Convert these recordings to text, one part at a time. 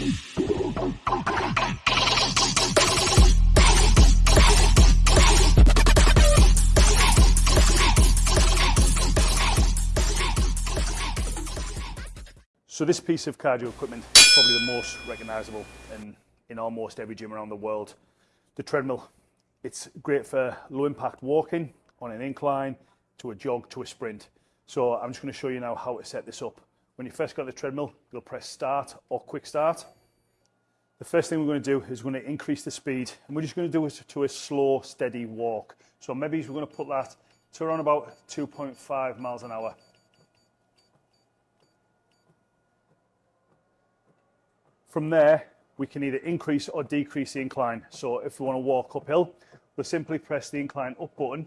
So this piece of cardio equipment is probably the most recognisable in, in almost every gym around the world. The treadmill, it's great for low impact walking on an incline, to a jog, to a sprint. So I'm just going to show you now how to set this up. When you first got the treadmill, you'll press start or quick start. The first thing we're going to do is we're going to increase the speed and we're just going to do it to a slow, steady walk. So maybe we're going to put that to around about 2.5 miles an hour. From there, we can either increase or decrease the incline. So if we want to walk uphill, we'll simply press the incline up button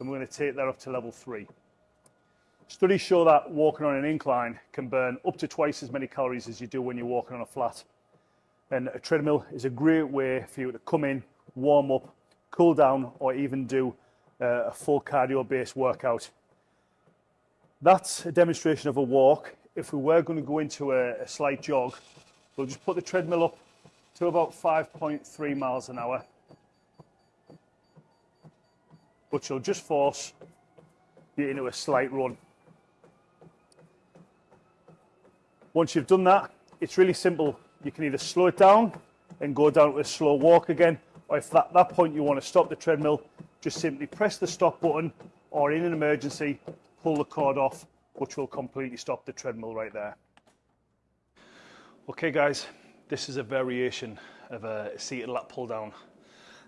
and we're going to take that up to level three. Studies show that walking on an incline can burn up to twice as many calories as you do when you're walking on a flat. And a treadmill is a great way for you to come in, warm up, cool down, or even do uh, a full cardio based workout. That's a demonstration of a walk. If we were going to go into a, a slight jog, We'll just put the treadmill up to about 5.3 miles an hour, which will just force you into a slight run. Once you've done that, it's really simple. You can either slow it down and go down to a slow walk again, or if at that point you want to stop the treadmill, just simply press the stop button, or in an emergency, pull the cord off, which will completely stop the treadmill right there. Okay guys, this is a variation of a seated lat pull down.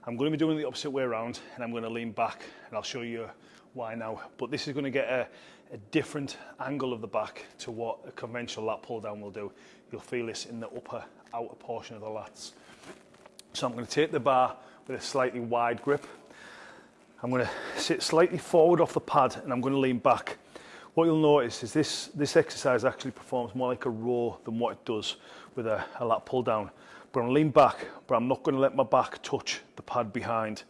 I'm going to be doing the opposite way around and I'm going to lean back and I'll show you why now. But this is going to get a, a different angle of the back to what a conventional lat pull down will do. You'll feel this in the upper outer portion of the lats. So I'm going to take the bar with a slightly wide grip. I'm going to sit slightly forward off the pad and I'm going to lean back what you'll notice is this, this exercise actually performs more like a row than what it does with a, a lat pull down. But I'm lean back, but I'm not going to let my back touch the pad behind.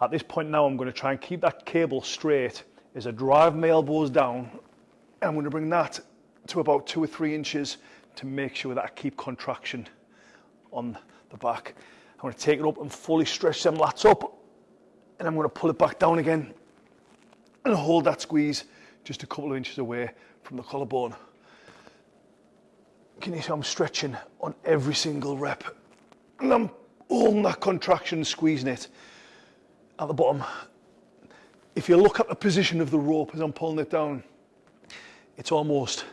At this point now, I'm going to try and keep that cable straight as I drive my elbows down. And I'm going to bring that to about two or three inches to make sure that I keep contraction on the back. I'm going to take it up and fully stretch them lats up and I'm going to pull it back down again and hold that squeeze just a couple of inches away from the collarbone. Can you see I'm stretching on every single rep? And I'm holding that contraction, squeezing it at the bottom. If you look at the position of the rope as I'm pulling it down, it's almost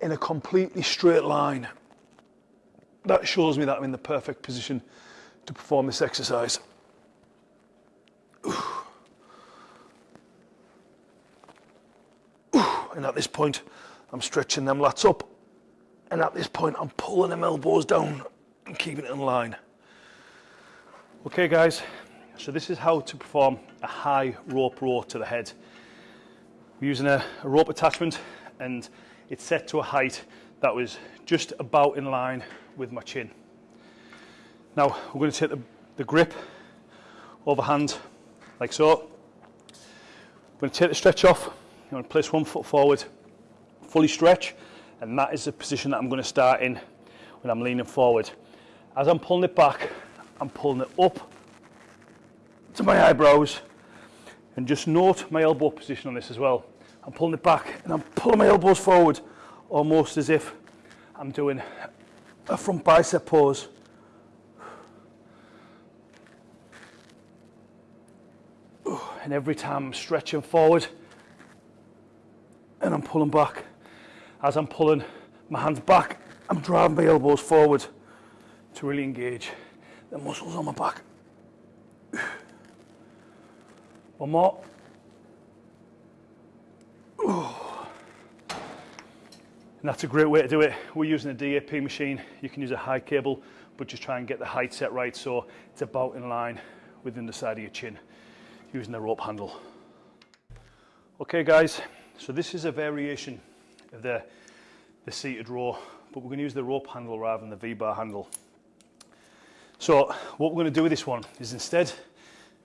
in a completely straight line. That shows me that I'm in the perfect position to perform this exercise. And at this point, I'm stretching them lats up. And at this point, I'm pulling them elbows down and keeping it in line. Okay, guys, so this is how to perform a high rope row to the head. We're using a, a rope attachment and it's set to a height that was just about in line with my chin. Now, we're going to take the, the grip overhand like so. We're going to take the stretch off you want to place one foot forward, fully stretch, and that is the position that I'm going to start in when I'm leaning forward. As I'm pulling it back, I'm pulling it up to my eyebrows, and just note my elbow position on this as well. I'm pulling it back and I'm pulling my elbows forward, almost as if I'm doing a front bicep pose. And every time I'm stretching forward, and I'm pulling back. As I'm pulling my hands back, I'm driving my elbows forward to really engage the muscles on my back. One more. And that's a great way to do it. We're using a DAP machine. You can use a high cable, but just try and get the height set right so it's about in line within the side of your chin using the rope handle. Okay guys, so this is a variation of the, the seated row, but we're going to use the rope handle rather than the V-bar handle. So what we're going to do with this one is instead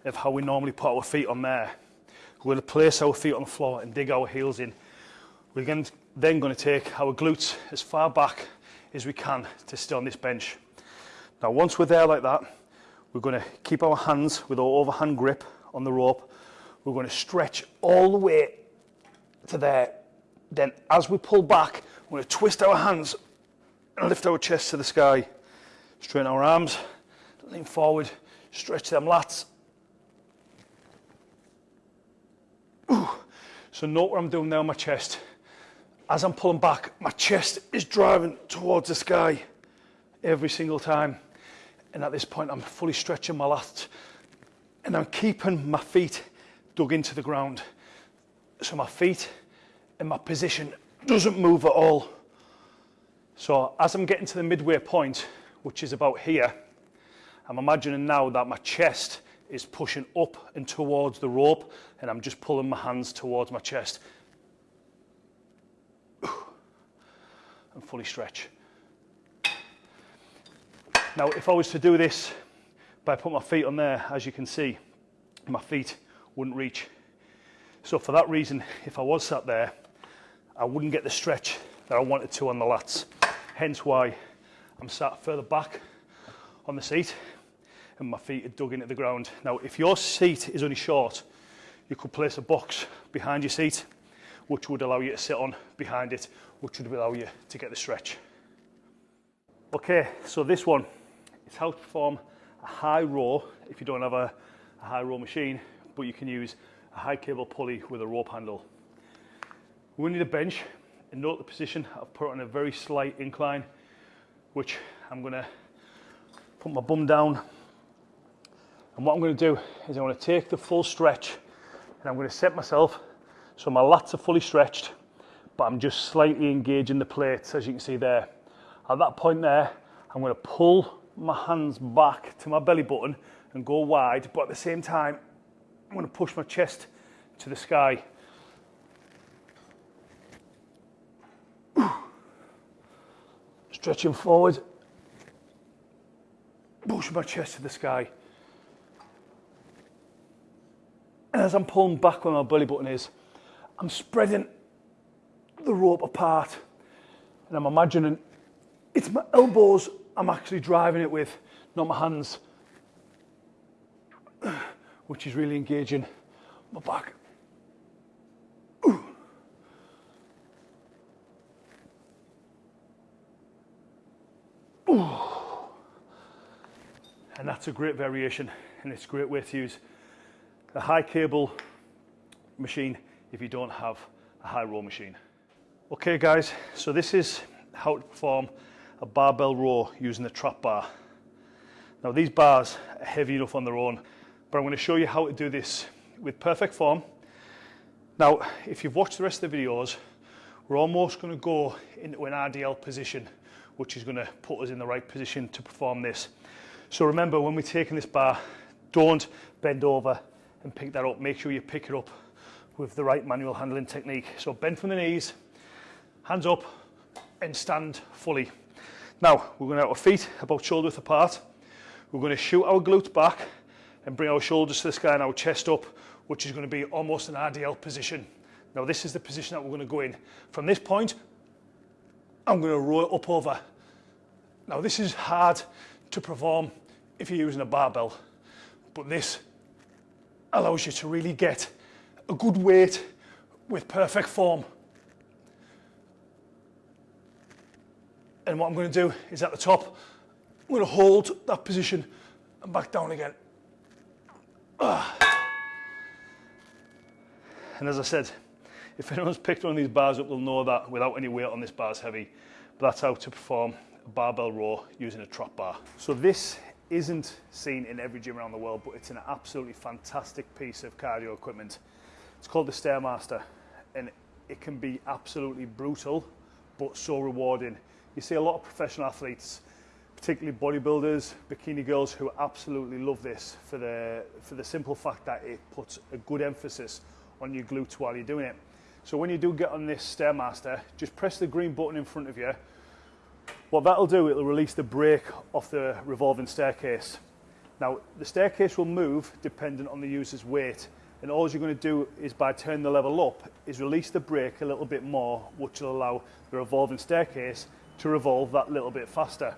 of how we normally put our feet on there. We'll place our feet on the floor and dig our heels in. We're going to, then going to take our glutes as far back as we can to stay on this bench. Now once we're there like that, we're going to keep our hands with our overhand grip on the rope. We're going to stretch all the way to there. Then as we pull back, we're going to twist our hands and lift our chest to the sky. Straighten our arms, lean forward, stretch them lats, Ooh. So note what I'm doing now my chest. As I'm pulling back, my chest is driving towards the sky every single time. And at this point, I'm fully stretching my lats and I'm keeping my feet dug into the ground. So my feet and my position doesn't move at all. So as I'm getting to the midway point, which is about here, I'm imagining now that my chest is pushing up and towards the rope and I'm just pulling my hands towards my chest. And fully stretch. Now, if I was to do this by putting my feet on there, as you can see, my feet wouldn't reach. So for that reason, if I was sat there, I wouldn't get the stretch that I wanted to on the lats. Hence why I'm sat further back on the seat and my feet are dug into the ground. Now, if your seat is only short, you could place a box behind your seat, which would allow you to sit on behind it, which would allow you to get the stretch. Okay, so this one is how to perform a high row if you don't have a, a high row machine, but you can use a high cable pulley with a rope handle. We need a bench and note the position. I've put on a very slight incline, which I'm gonna put my bum down. And what I'm gonna do is I'm gonna take the full stretch and I'm gonna set myself so my lats are fully stretched, but I'm just slightly engaging the plates, as you can see there. At that point there, I'm gonna pull my hands back to my belly button and go wide, but at the same time, I'm gonna push my chest to the sky Stretching forward, push my chest to the sky. And as I'm pulling back where my belly button is, I'm spreading the rope apart. And I'm imagining it's my elbows I'm actually driving it with, not my hands, which is really engaging. My back. And that's a great variation and it's a great way to use a high cable machine if you don't have a high row machine. Okay guys, so this is how to perform a barbell row using the trap bar. Now these bars are heavy enough on their own, but I'm going to show you how to do this with perfect form. Now, if you've watched the rest of the videos, we're almost going to go into an RDL position which is going to put us in the right position to perform this. So remember, when we're taking this bar, don't bend over and pick that up. Make sure you pick it up with the right manual handling technique. So bend from the knees, hands up, and stand fully. Now, we're going to have our feet about shoulder width apart. We're going to shoot our glutes back and bring our shoulders to the sky and our chest up, which is going to be almost an RDL position. Now, this is the position that we're going to go in. From this point, I'm going to roll it up over. Now this is hard to perform if you're using a barbell, but this allows you to really get a good weight with perfect form. And what I'm going to do is at the top, I'm going to hold that position and back down again. Ah. And as I said, if anyone's picked one of these bars up, they'll know that without any weight on this bar is heavy. But that's how to perform a barbell row using a trap bar. So this isn't seen in every gym around the world, but it's an absolutely fantastic piece of cardio equipment. It's called the Stairmaster, and it can be absolutely brutal, but so rewarding. You see a lot of professional athletes, particularly bodybuilders, bikini girls, who absolutely love this for the, for the simple fact that it puts a good emphasis on your glutes while you're doing it. So when you do get on this Stairmaster, just press the green button in front of you. What that'll do, it'll release the brake off the revolving staircase. Now, the staircase will move dependent on the user's weight. And all you're going to do is by turning the level up, is release the brake a little bit more, which will allow the revolving staircase to revolve that little bit faster.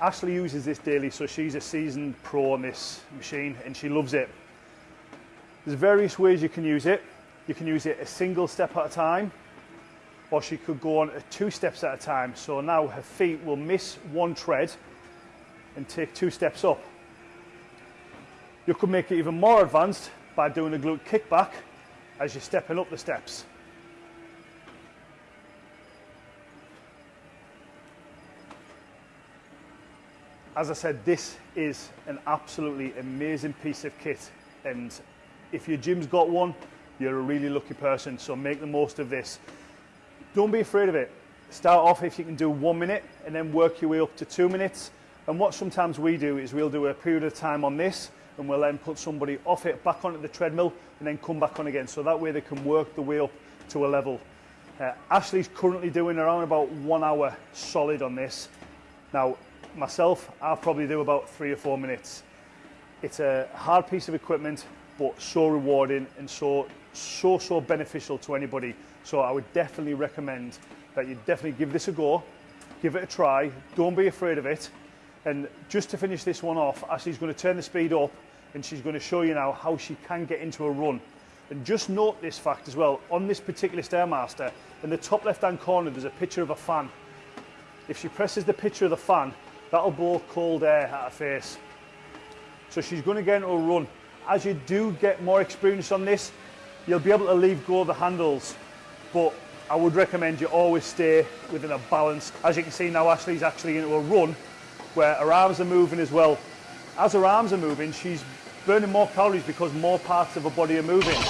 Ashley uses this daily, so she's a seasoned pro on this machine and she loves it. There's various ways you can use it. You can use it a single step at a time, or she could go on two steps at a time. So now her feet will miss one tread and take two steps up. You could make it even more advanced by doing a glute kickback as you're stepping up the steps. As I said, this is an absolutely amazing piece of kit. And if your gym's got one, you're a really lucky person. So make the most of this. Don't be afraid of it. Start off if you can do one minute and then work your way up to two minutes. And what sometimes we do is we'll do a period of time on this and we'll then put somebody off it back onto the treadmill and then come back on again. So that way they can work the way up to a level. Uh, Ashley's currently doing around about one hour solid on this. Now, myself, I'll probably do about three or four minutes. It's a hard piece of equipment, but so rewarding and so, so, so beneficial to anybody. So I would definitely recommend that you definitely give this a go, give it a try, don't be afraid of it. And just to finish this one off, Ashley's going to turn the speed up and she's going to show you now how she can get into a run. And just note this fact as well, on this particular Stairmaster, in the top left hand corner there's a picture of a fan. If she presses the picture of the fan, that'll blow cold air at her face. So she's going to get into a run. As you do get more experience on this, you'll be able to leave go of the handles, but I would recommend you always stay within a balance. As you can see now, Ashley's actually into a run where her arms are moving as well. As her arms are moving, she's burning more calories because more parts of her body are moving.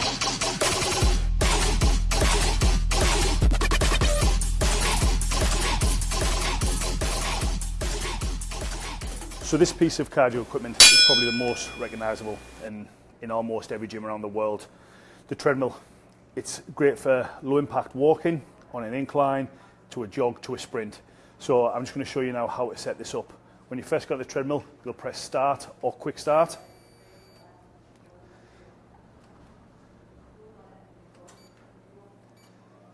So this piece of cardio equipment is probably the most recognisable in, in almost every gym around the world. The treadmill, it's great for low impact walking on an incline, to a jog, to a sprint. So I'm just going to show you now how to set this up. When you first got the treadmill, you'll press start or quick start.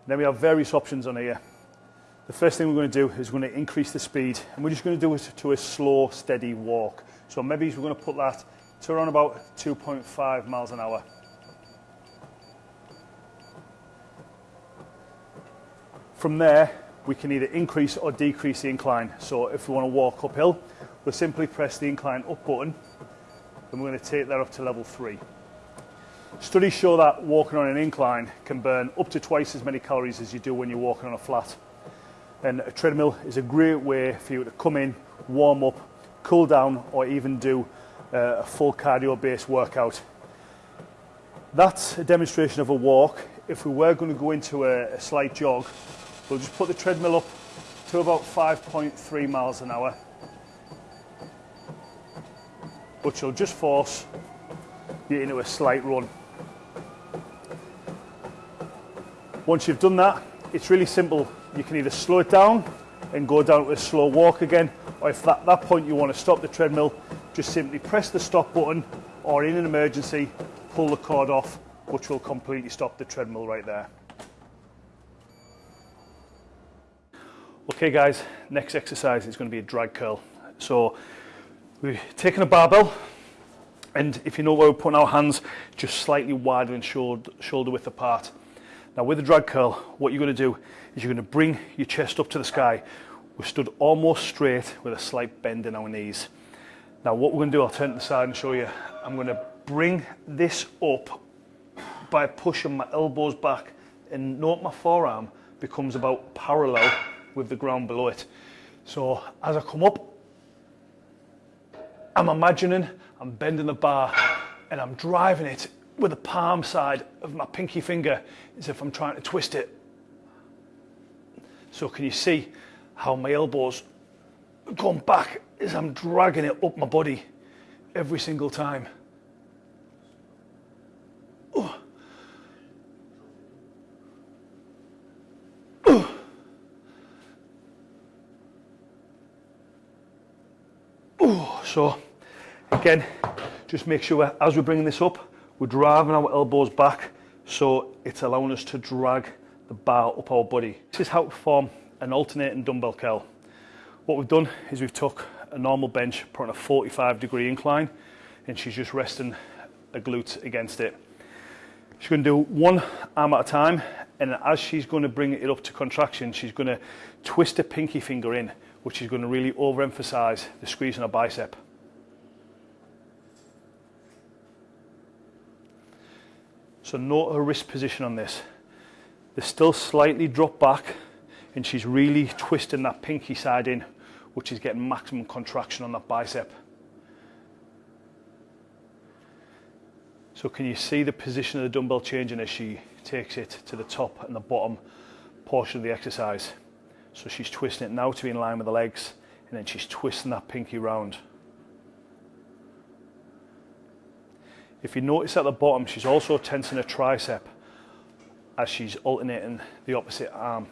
Then we have various options on here. The first thing we're going to do is we're going to increase the speed and we're just going to do it to a slow, steady walk. So maybe we're going to put that to around about 2.5 miles an hour. From there, we can either increase or decrease the incline. So if we want to walk uphill, we'll simply press the incline up button and we're going to take that up to level three. Studies show that walking on an incline can burn up to twice as many calories as you do when you're walking on a flat. And a treadmill is a great way for you to come in, warm up, cool down, or even do uh, a full cardio-based workout. That's a demonstration of a walk. If we were going to go into a, a slight jog, we'll just put the treadmill up to about 5.3 miles an hour. But you'll just force you into a slight run. Once you've done that, it's really simple. You can either slow it down and go down to a slow walk again, or if at that point you want to stop the treadmill, just simply press the stop button, or in an emergency, pull the cord off, which will completely stop the treadmill right there. Okay guys, next exercise is going to be a drag curl. So we've taken a barbell, and if you know where we're putting our hands, just slightly wider and shoulder, shoulder width apart. Now with the drag curl, what you're going to do is you're going to bring your chest up to the sky. We're stood almost straight with a slight bend in our knees. Now what we're going to do, I'll turn to the side and show you. I'm going to bring this up by pushing my elbows back and note my forearm becomes about parallel with the ground below it. So as I come up, I'm imagining I'm bending the bar and I'm driving it with the palm side of my pinky finger as if I'm trying to twist it. So can you see how my elbows going back as I'm dragging it up my body every single time. Oh. Oh. So again, just make sure as we're bringing this up, we're driving our elbows back So it's allowing us to drag the bar up our body. This is how to perform an alternating dumbbell curl. What we've done is we've took a normal bench, put on a 45 degree incline, and she's just resting a glute against it. She's going to do one arm at a time, and as she's going to bring it up to contraction, she's going to twist her pinky finger in, which is going to really overemphasize the squeeze on her bicep. So note her wrist position on this. They're still slightly dropped back, and she's really twisting that pinky side in, which is getting maximum contraction on that bicep. So can you see the position of the dumbbell changing as she takes it to the top and the bottom portion of the exercise? So she's twisting it now to be in line with the legs and then she's twisting that pinky round. If you notice at the bottom, she's also tensing her tricep as she's alternating the opposite arm.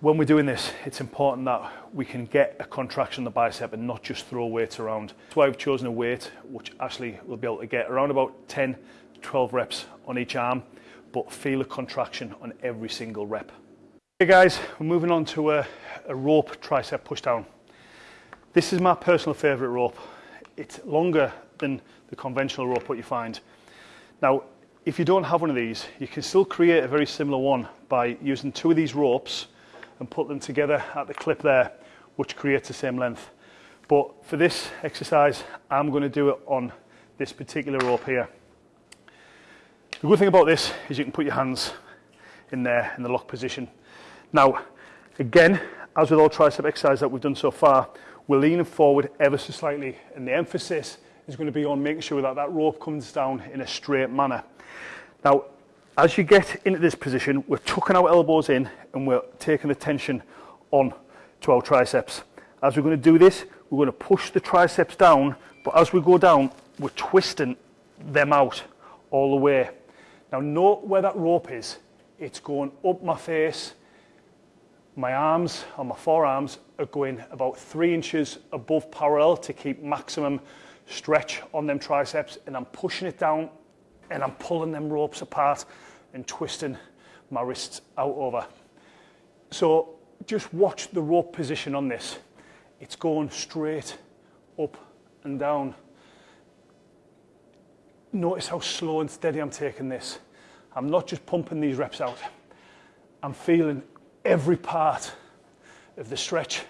When we're doing this, it's important that we can get a contraction in the bicep and not just throw weights around. That's why I've chosen a weight which Ashley will be able to get around about 10 12 reps on each arm, but feel a contraction on every single rep. Okay guys, we're moving on to a, a rope tricep pushdown. This is my personal favorite rope. It's longer than the conventional rope what you find. Now, if you don't have one of these, you can still create a very similar one by using two of these ropes and put them together at the clip there, which creates the same length. But for this exercise, I'm going to do it on this particular rope here. The good thing about this is you can put your hands in there in the lock position. Now, again, as with all tricep exercise that we've done so far, we're leaning forward ever so slightly, and the emphasis is going to be on making sure that that rope comes down in a straight manner. Now, as you get into this position, we're tucking our elbows in and we're taking the tension on to our triceps. As we're going to do this, we're going to push the triceps down, but as we go down, we're twisting them out all the way. Now note where that rope is. It's going up my face. My arms and my forearms are going about three inches above parallel to keep maximum stretch on them triceps and I'm pushing it down and I'm pulling them ropes apart and twisting my wrists out over. So just watch the rope position on this. It's going straight up and down. Notice how slow and steady I'm taking this. I'm not just pumping these reps out. I'm feeling every part of the stretch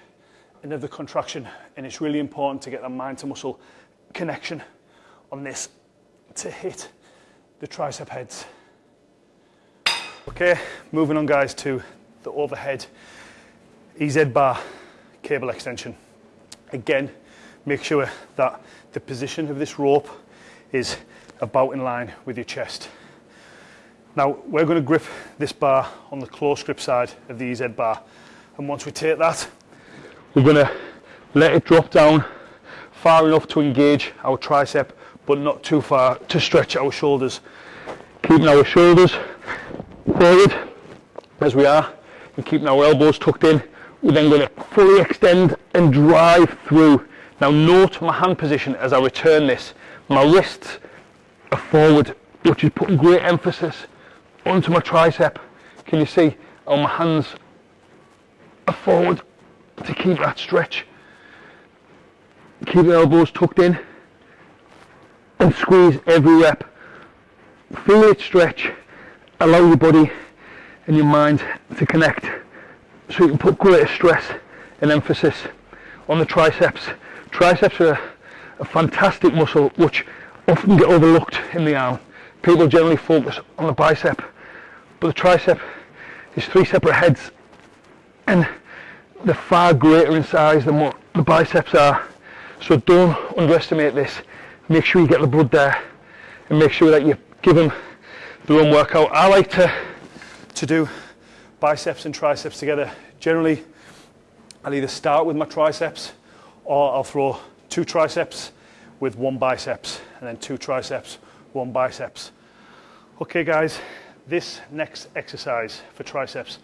and of the contraction. And it's really important to get that mind to muscle connection on this to hit the tricep heads. Okay, moving on guys to the overhead EZ bar cable extension. Again, make sure that the position of this rope is about in line with your chest. Now we're going to grip this bar on the close grip side of the EZ bar and once we take that we're going to let it drop down far enough to engage our tricep but not too far to stretch our shoulders. Keeping our shoulders forward as we are and keeping our elbows tucked in. We're then going to fully extend and drive through. Now note my hand position as I return this. My wrists are forward, which is putting great emphasis onto my tricep. Can you see how my hands are forward to keep that stretch. Keep the elbows tucked in and squeeze every rep. Feel it stretch allow your body and your mind to connect so you can put greater stress and emphasis on the triceps. Triceps are a fantastic muscle which often get overlooked in the arm. People generally focus on the bicep, but the tricep is three separate heads and they're far greater in size than what the biceps are. So don't underestimate this. Make sure you get the blood there and make sure that you give them the run workout. I like to, to do biceps and triceps together. Generally, I'll either start with my triceps or I'll throw two triceps with one biceps and then two triceps, one biceps. Okay guys, this next exercise for triceps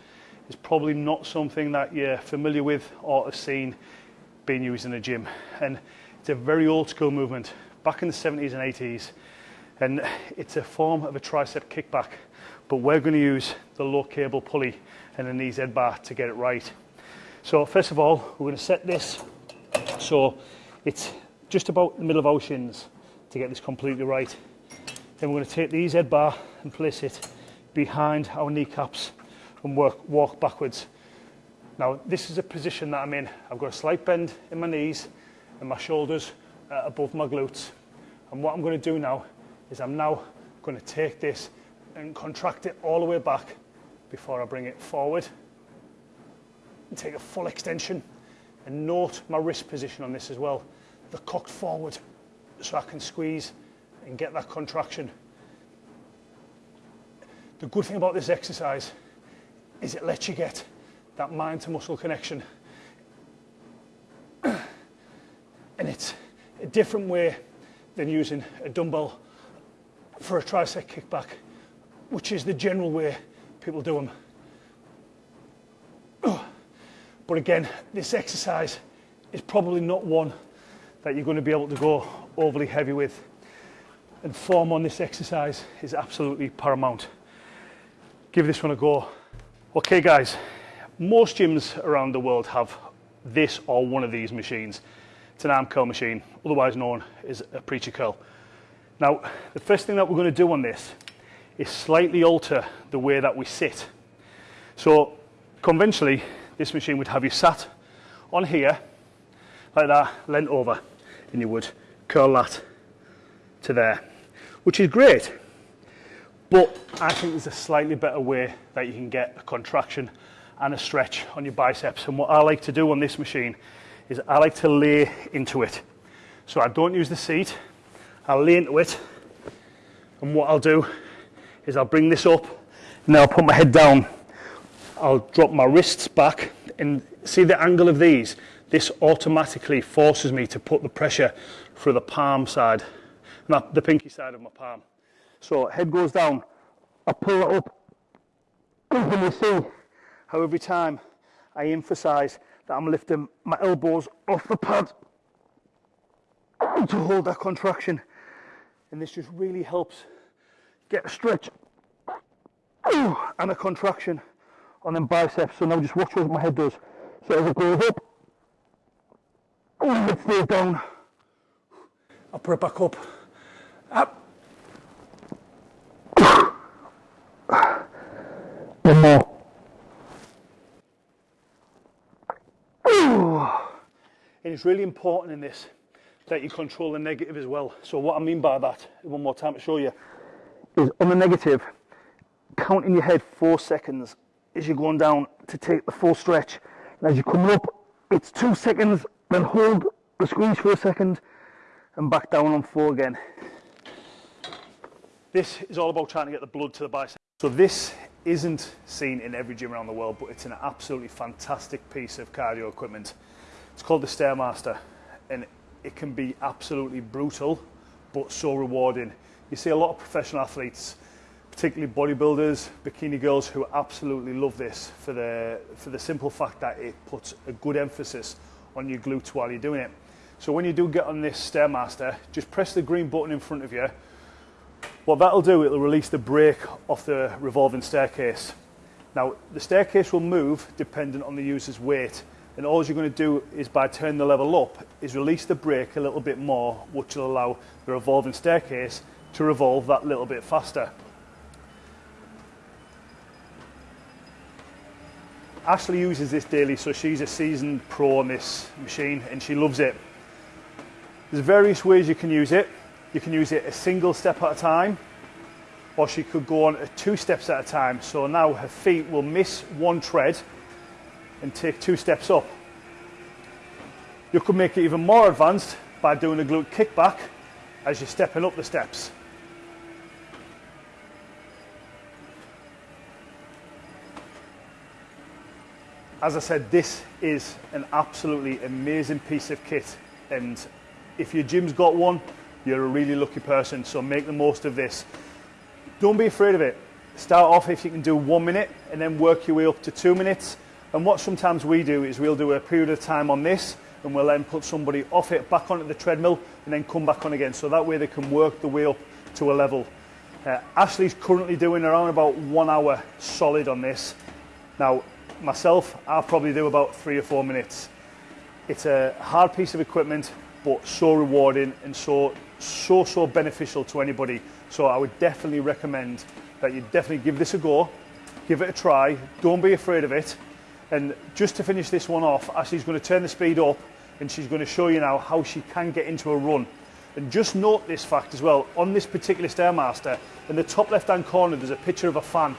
is probably not something that you're familiar with or have seen being used in a gym. And it's a very old school movement, back in the 70s and 80s. and it's a form of a tricep kickback but we're going to use the low cable pulley and a knees z bar to get it right. So first of all we're going to set this so it's just about the middle of our shins to get this completely right. Then we're going to take the head bar and place it behind our kneecaps and work walk backwards. Now this is a position that I'm in. I've got a slight bend in my knees and my shoulders uh, above my glutes. And what I'm going to do now is I'm now going to take this and contract it all the way back before I bring it forward. And take a full extension and note my wrist position on this as well. The cocked forward so I can squeeze and get that contraction. The good thing about this exercise is it lets you get that mind to muscle connection. and it's a different way than using a dumbbell for a tricep kickback, which is the general way people do them. But again, this exercise is probably not one that you're going to be able to go overly heavy with. And form on this exercise is absolutely paramount. Give this one a go. Okay guys, most gyms around the world have this or one of these machines. It's an arm curl machine, otherwise known as a preacher curl. Now, the first thing that we're going to do on this is slightly alter the way that we sit. So conventionally, this machine would have you sat on here, like that, leant over, and you would curl that to there, which is great. But I think there's a slightly better way that you can get a contraction and a stretch on your biceps. And what I like to do on this machine is I like to lay into it. So I don't use the seat, I'll lay into it. And what I'll do is I'll bring this up, and then I'll put my head down I'll drop my wrists back and see the angle of these. This automatically forces me to put the pressure through the palm side, not the pinky side of my palm. So head goes down, I pull it up, and you see how every time I emphasize that I'm lifting my elbows off the pad to hold that contraction. And this just really helps get a stretch and a contraction on them biceps. So now just watch what my head does. So as it goes up, and it stays down, I'll put it back up. Up. One more. And it's really important in this that you control the negative as well. So what I mean by that, one more time to show you, is on the negative, count in your head four seconds as you're going down to take the full stretch. And as you're coming up, it's two seconds, then hold the squeeze for a second and back down on four again. This is all about trying to get the blood to the bicep. So this isn't seen in every gym around the world, but it's an absolutely fantastic piece of cardio equipment. It's called the Stairmaster and it can be absolutely brutal, but so rewarding. You see a lot of professional athletes particularly bodybuilders, bikini girls who absolutely love this for the, for the simple fact that it puts a good emphasis on your glutes while you're doing it. So when you do get on this Stairmaster, just press the green button in front of you. What that'll do, it'll release the brake off the revolving staircase. Now, the staircase will move dependent on the user's weight. And all you're going to do is by turning the level up, is release the brake a little bit more, which will allow the revolving staircase to revolve that little bit faster. Ashley uses this daily, so she's a seasoned pro on this machine and she loves it. There's various ways you can use it. You can use it a single step at a time, or she could go on two steps at a time. So now her feet will miss one tread and take two steps up. You could make it even more advanced by doing a glute kickback as you're stepping up the steps. as I said, this is an absolutely amazing piece of kit. And if your gym's got one, you're a really lucky person. So make the most of this. Don't be afraid of it. Start off if you can do one minute and then work your way up to two minutes. And what sometimes we do is we'll do a period of time on this and we'll then put somebody off it back onto the treadmill and then come back on again. So that way they can work the way up to a level. Uh, Ashley's currently doing around about one hour solid on this. Now, myself, I'll probably do about three or four minutes. It's a hard piece of equipment, but so rewarding and so, so, so beneficial to anybody. So I would definitely recommend that you definitely give this a go, give it a try, don't be afraid of it. And just to finish this one off, Ashley's going to turn the speed up and she's going to show you now how she can get into a run. And just note this fact as well, on this particular Stairmaster, in the top left hand corner there's a picture of a fan.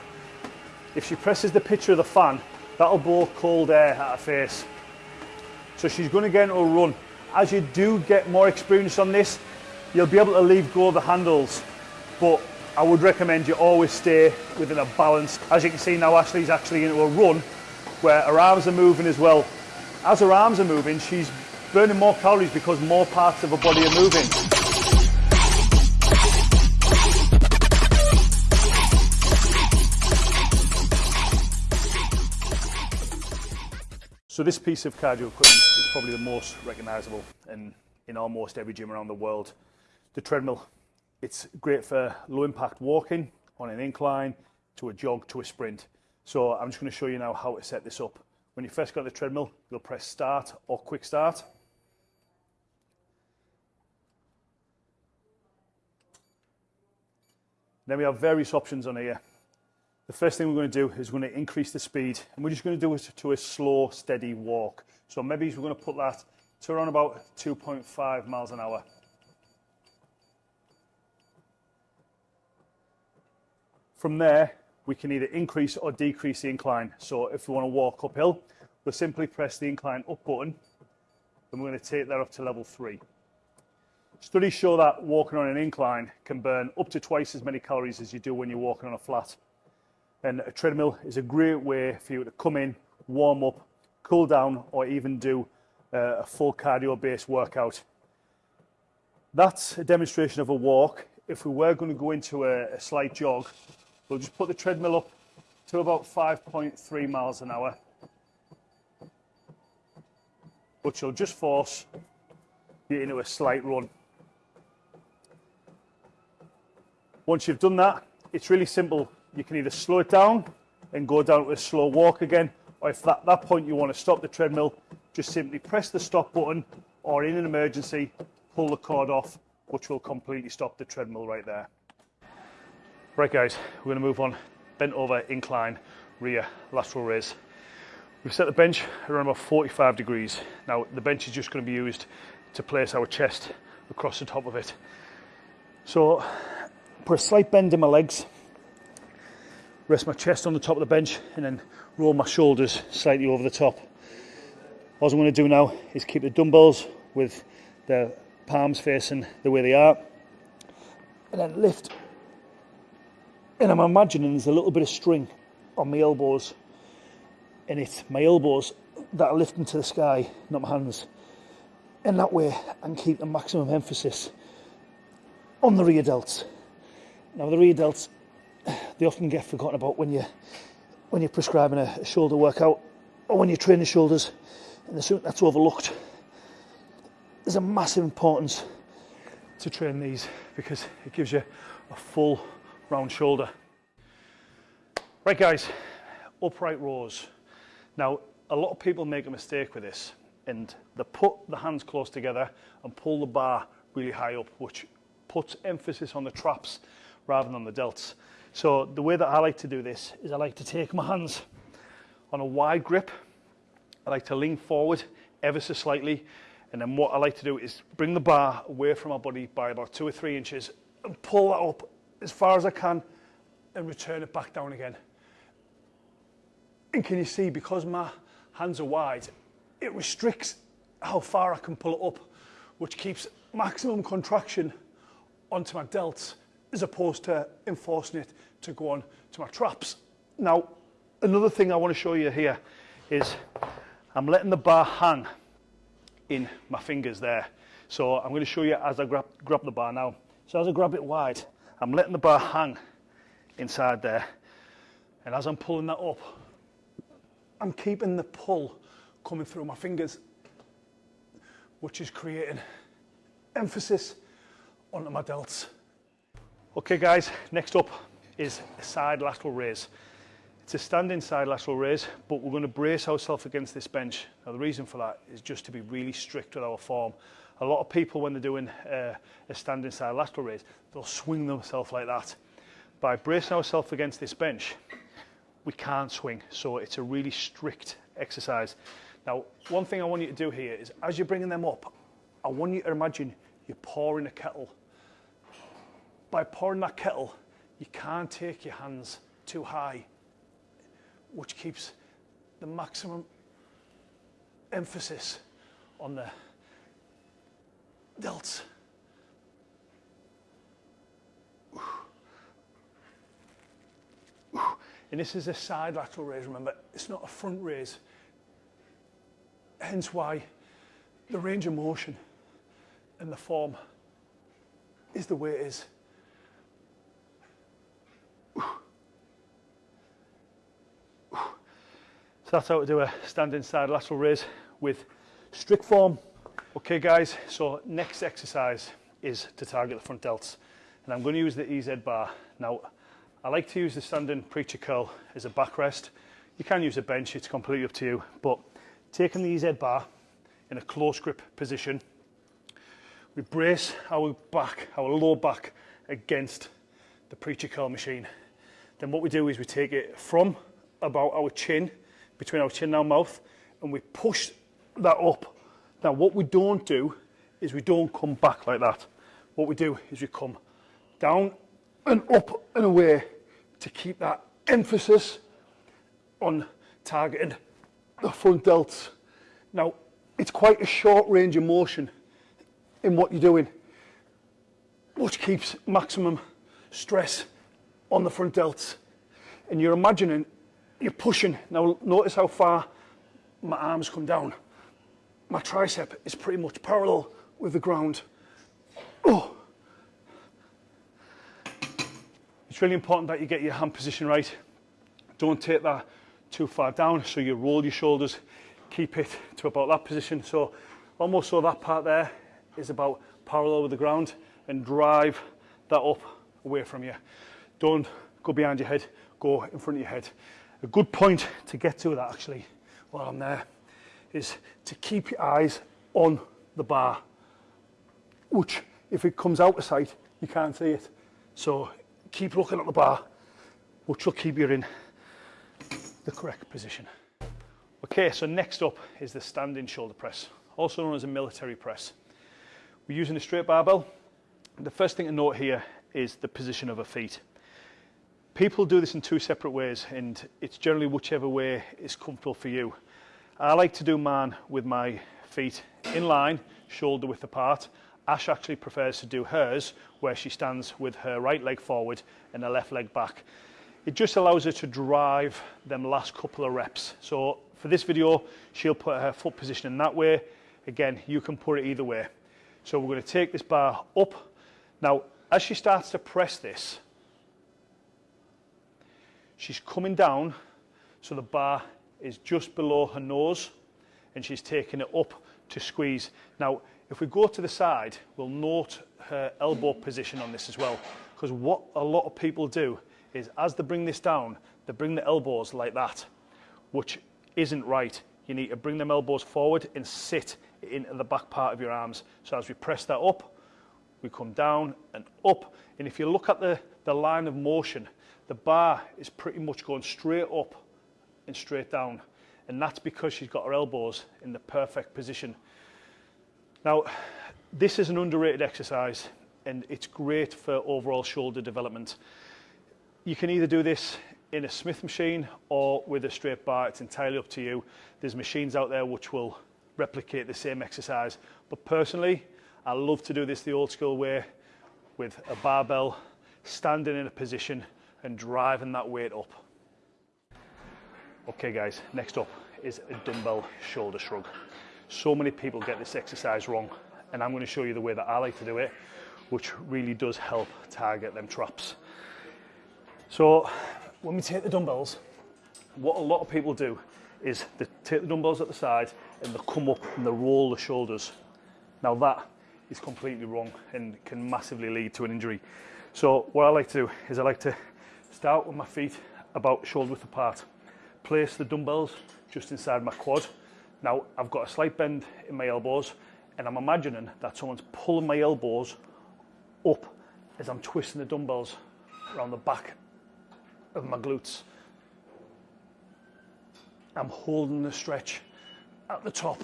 If she presses the picture of the fan, that'll blow cold air at her face. So she's going to get into a run. As you do get more experience on this, you'll be able to leave go of the handles. But I would recommend you always stay within a balance. As you can see now, Ashley's actually into a run where her arms are moving as well. As her arms are moving, she's burning more calories because more parts of her body are moving. So this piece of cardio equipment is probably the most recognisable in, in almost every gym around the world. The treadmill, it's great for low impact walking on an incline, to a jog, to a sprint. So I'm just going to show you now how to set this up. When you first got the treadmill, you'll press start or quick start. Then we have various options on here. The first thing we're going to do is we're going to increase the speed and we're just going to do it to a slow, steady walk. So maybe we're going to put that to around about 2.5 miles an hour. From there, we can either increase or decrease the incline. So if we want to walk uphill, we'll simply press the incline up button and we're going to take that up to level three. Studies show that walking on an incline can burn up to twice as many calories as you do when you're walking on a flat. And a treadmill is a great way for you to come in, warm up, cool down, or even do uh, a full cardio based workout. That's a demonstration of a walk. If we were going to go into a, a slight jog, We'll just put the treadmill up to about 5.3 miles an hour. Which will just force you into a slight run. Once you've done that, it's really simple. You can either slow it down and go down to a slow walk again, or if at that point you want to stop the treadmill, just simply press the stop button, or in an emergency, pull the cord off, which will completely stop the treadmill right there. Right guys, we're going to move on. Bent over, incline, rear, lateral raise. We've set the bench around about 45 degrees. Now the bench is just going to be used to place our chest across the top of it. So put a slight bend in my legs, rest my chest on the top of the bench and then roll my shoulders slightly over the top. What I'm going to do now is keep the dumbbells with the palms facing the way they are and then lift and I'm imagining there's a little bit of string on my elbows and it's my elbows that are lifting to the sky, not my hands. And that way I can keep the maximum emphasis on the rear delts. Now the rear delts, they often get forgotten about when you when you're prescribing a, a shoulder workout or when you're training shoulders and something that's overlooked. There's a massive importance to train these because it gives you a full round shoulder. Right guys, upright rows. Now, a lot of people make a mistake with this and they put the hands close together and pull the bar really high up, which puts emphasis on the traps rather than the delts. So the way that I like to do this is I like to take my hands on a wide grip. I like to lean forward ever so slightly. And then what I like to do is bring the bar away from my body by about two or three inches and pull that up as far as I can and return it back down again. And can you see, because my hands are wide, it restricts how far I can pull it up, which keeps maximum contraction onto my delts as opposed to enforcing it to go on to my traps. Now, another thing I want to show you here is I'm letting the bar hang in my fingers there. So I'm going to show you as I grab, grab the bar now. So as I grab it wide, I'm letting the bar hang inside there. And as I'm pulling that up, I'm keeping the pull coming through my fingers. which is creating emphasis onto my delts. Okay guys, next up is a side lateral raise. It's a standing side lateral raise, but we're going to brace ourselves against this bench. Now the reason for that is just to be really strict with our form. A lot of people when they're doing uh, a standing side lateral raise, they'll swing themselves like that. By bracing ourselves against this bench, we can't swing. So it's a really strict exercise. Now, one thing I want you to do here is as you're bringing them up, I want you to imagine you're pouring a kettle. By pouring that kettle, you can't take your hands too high, which keeps the maximum emphasis on the delts. And this is a side lateral raise, remember, it's not a front raise. Hence why the range of motion and the form is the way it is. So that's how to do a standing side lateral raise with strict form. Okay guys, so next exercise is to target the front delts. And I'm going to use the EZ bar. Now, I like to use the standing preacher curl as a backrest. You can use a bench, it's completely up to you. But taking the EZ bar in a close grip position, we brace our back, our lower back against the preacher curl machine. Then what we do is we take it from about our chin, between our chin and our mouth, and we push that up. Now what we don't do is we don't come back like that. What we do is we come down and up and away to keep that emphasis on targeting the front delts. Now, it's quite a short range of motion in what you're doing, which keeps maximum stress on the front delts. And you're imagining, you're pushing. Now notice how far my arms come down. My tricep is pretty much parallel with the ground. Oh. It's really important that you get your hand position right. Don't take that too far down, so you roll your shoulders, keep it to about that position. So almost so that part there is about parallel with the ground and drive that up away from you. Don't go behind your head, go in front of your head. A good point to get to that actually while I'm there is to keep your eyes on the bar, which if it comes out of sight, you can't see it. So keep looking at the bar, which will keep you in the correct position. Okay, so next up is the standing shoulder press, also known as a military press. We're using a straight barbell. The first thing to note here is the position of a feet. People do this in two separate ways and it's generally whichever way is comfortable for you. I like to do mine with my feet in line, shoulder width apart. Ash actually prefers to do hers where she stands with her right leg forward and her left leg back. It just allows her to drive them last couple of reps. So for this video, she'll put her foot position in that way. Again, you can put it either way. So we're to take this bar up. Now, as she starts to press this, she's coming down so the bar is just below her nose and she's taking it up to squeeze. Now, if we go to the side, we'll note her elbow position on this as well. Because what a lot of people do is as they bring this down, they bring the elbows like that, which isn't right. You need to bring them elbows forward and sit into the back part of your arms. So as we press that up, we come down and up. And if you look at the, the line of motion, the bar is pretty much going straight up and straight down. And that's because she's got her elbows in the perfect position. Now, this is an underrated exercise and it's great for overall shoulder development. You can either do this in a Smith machine or with a straight bar, it's entirely up to you. There's machines out there which will replicate the same exercise. But personally, I love to do this the old school way with a barbell, standing in a position and driving that weight up. Okay guys, next up is a dumbbell shoulder shrug. So many people get this exercise wrong and I'm going to show you the way that I like to do it, which really does help target them traps. So when we take the dumbbells, what a lot of people do is they take the dumbbells at the side and they come up and they roll the shoulders Now that is completely wrong and can massively lead to an injury. So what I like to do is I like to start with my feet about shoulder width apart, place the dumbbells just inside my quad. Now I've got a slight bend in my elbows and I'm imagining that someone's pulling my elbows up as I'm twisting the dumbbells around the back of my glutes. I'm holding the stretch at the top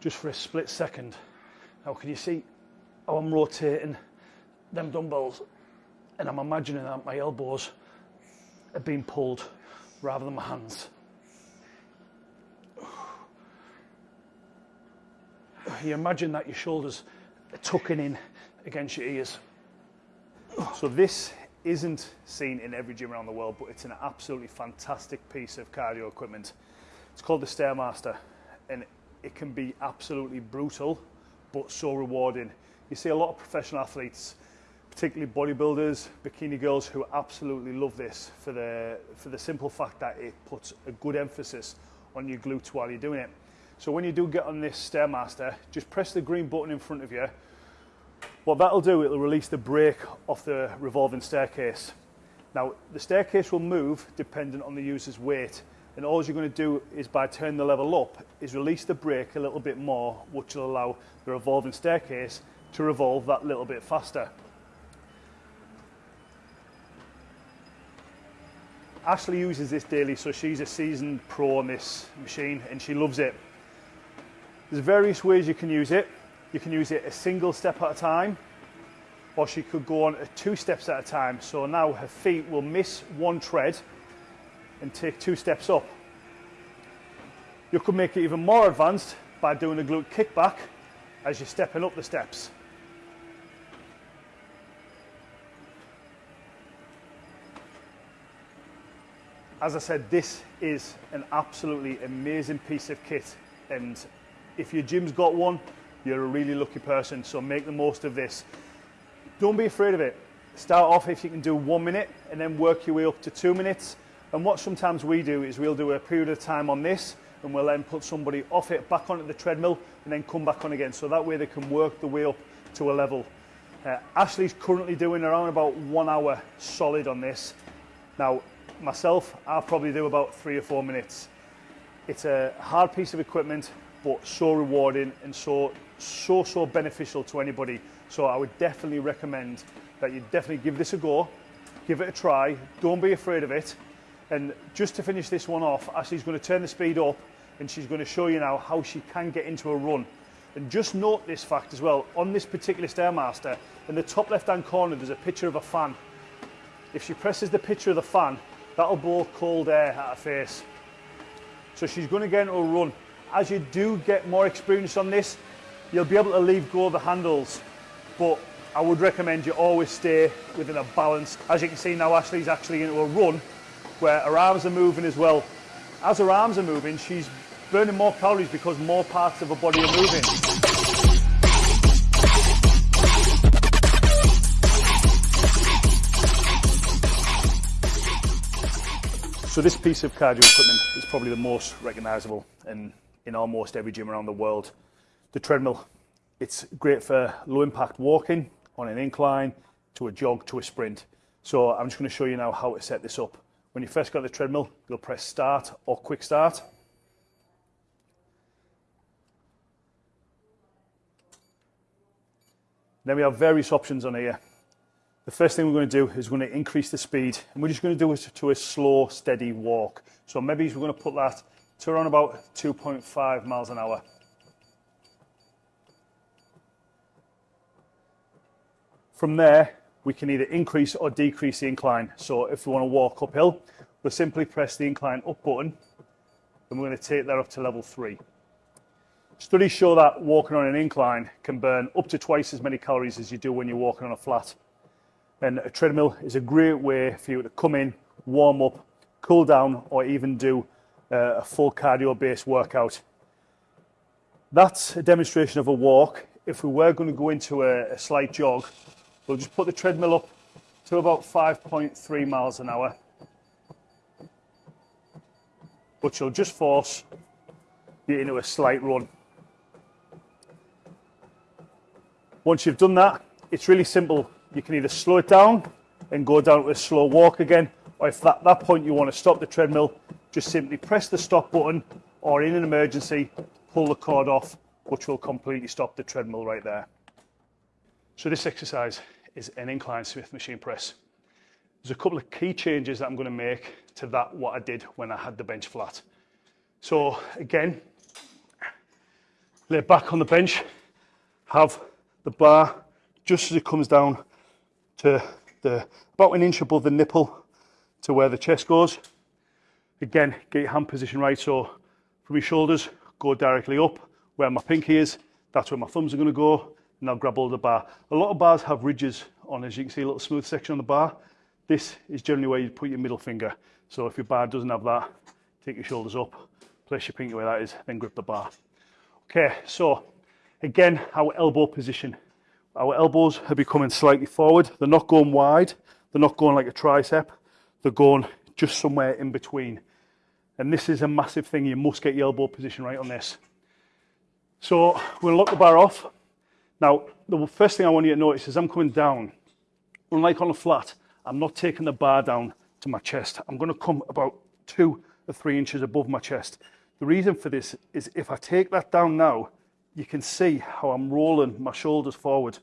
just for a split second. Now, can you see how I'm rotating them dumbbells? And I'm imagining that my elbows are being pulled rather than my hands. You imagine that your shoulders are tucking in against your ears. So this isn't seen in every gym around the world, but it's an absolutely fantastic piece of cardio equipment. It's called the Stairmaster, and it can be absolutely brutal, but so rewarding. You see a lot of professional athletes particularly bodybuilders, bikini girls, who absolutely love this for the for the simple fact that it puts a good emphasis on your glutes while you're doing it. So when you do get on this Stairmaster, just press the green button in front of you what that'll do, it'll release the brake off the revolving staircase. Now, the staircase will move dependent on the user's weight, and all you're to do is by turning the level up, is release the brake a little bit more, which will allow the revolving staircase to revolve that little bit faster. Ashley uses this daily, so she's a seasoned pro on this machine and she loves it. There's various ways you can use it. You can use it a single step at a time, or she could go on two steps at a time. So now her feet will miss one tread and take two steps up. You could make it even more advanced by doing a glute kickback as you're stepping up the steps. As I said, this is an absolutely amazing piece of kit and if your gym's got one, you're a really lucky person, so make the most of this. Don't be afraid of it. Start off if you can do one minute and then work your way up to two minutes. And what sometimes we do is we'll do a period of time on this and we'll then put somebody off it back onto the treadmill and then come back on again. So that way they can work the way up to a level. Uh, Ashley's currently doing around about one hour solid on this. Now, myself, I'll probably do about three or four minutes. It's a hard piece of equipment, but so rewarding and so so, so beneficial to anybody. So I would definitely recommend that you definitely give this a go, give it a try, don't be afraid of it. And just to finish this one off, Ashley's going to turn the speed up and she's going to show you now how she can get into a run. And just note this fact as well, on this particular Stairmaster, in the top left hand corner there's a picture of a fan. If she presses the picture of the fan, that'll blow cold air at her face. So she's going to get into a run. As you do get more experience on this, you'll be able to leave go of the handles, but I would recommend you always stay within a balance. As you can see now, Ashley's actually into a run where her arms are moving as well. As her arms are moving, she's burning more calories because more parts of her body are moving. So this piece of cardio equipment is probably the most recognisable in, in almost every gym around the world the treadmill. It's great for low impact walking on an incline, to a jog, to a sprint. So I'm just going to show you now how to set this up. When you first got the treadmill, you'll press start or quick start. Then we have various options on here. The first thing we're going to do is we're going to increase the speed and we're just going to do it to a slow, steady walk. So maybe we're going to put that to around about 2.5 miles an hour. From there, we can either increase or decrease the incline. So if we want to walk uphill, we'll simply press the incline up button and we're going to take that up to level three. Studies show that walking on an incline can burn up to twice as many calories as you do when you're walking on a flat. And a treadmill is a great way for you to come in, warm up, cool down, or even do uh, a full cardio based workout. That's a demonstration of a walk. If we were going to go into a, a slight jog, We'll just put the treadmill up to about 5.3 miles an hour. But you'll just force you into a slight run. Once you've done that, it's really simple. You can either slow it down and go down to a slow walk again, or if at that point you want to stop the treadmill, just simply press the stop button, or in an emergency, pull the cord off, which will completely stop the treadmill right there. So this exercise is an incline Smith machine press. There's a couple of key changes that I'm going to make to that what I did when I had the bench flat. So again, lay back on the bench, have the bar just as it comes down to the about an inch above the nipple to where the chest goes. Again, get your hand position right. So from your shoulders, go directly up where my pinky is. That's where my thumbs are going to go. And I'll grab hold of the bar. A lot of bars have ridges on, as you can see, a little smooth section on the bar. This is generally where you put your middle finger. So if your bar doesn't have that, take your shoulders up, place your pinky where that is, then grip the bar. Okay, so again, our elbow position. Our elbows are becoming slightly forward. They're not going wide. They're not going like a tricep. They're going just somewhere in between. And this is a massive thing. You must get your elbow position right on this. So we'll lock the bar off. Now, the first thing I want you to notice is I'm coming down. Unlike on a flat, I'm not taking the bar down to my chest. I'm going to come about two or three inches above my chest. The reason for this is if I take that down now, you can see how I'm rolling my shoulders forward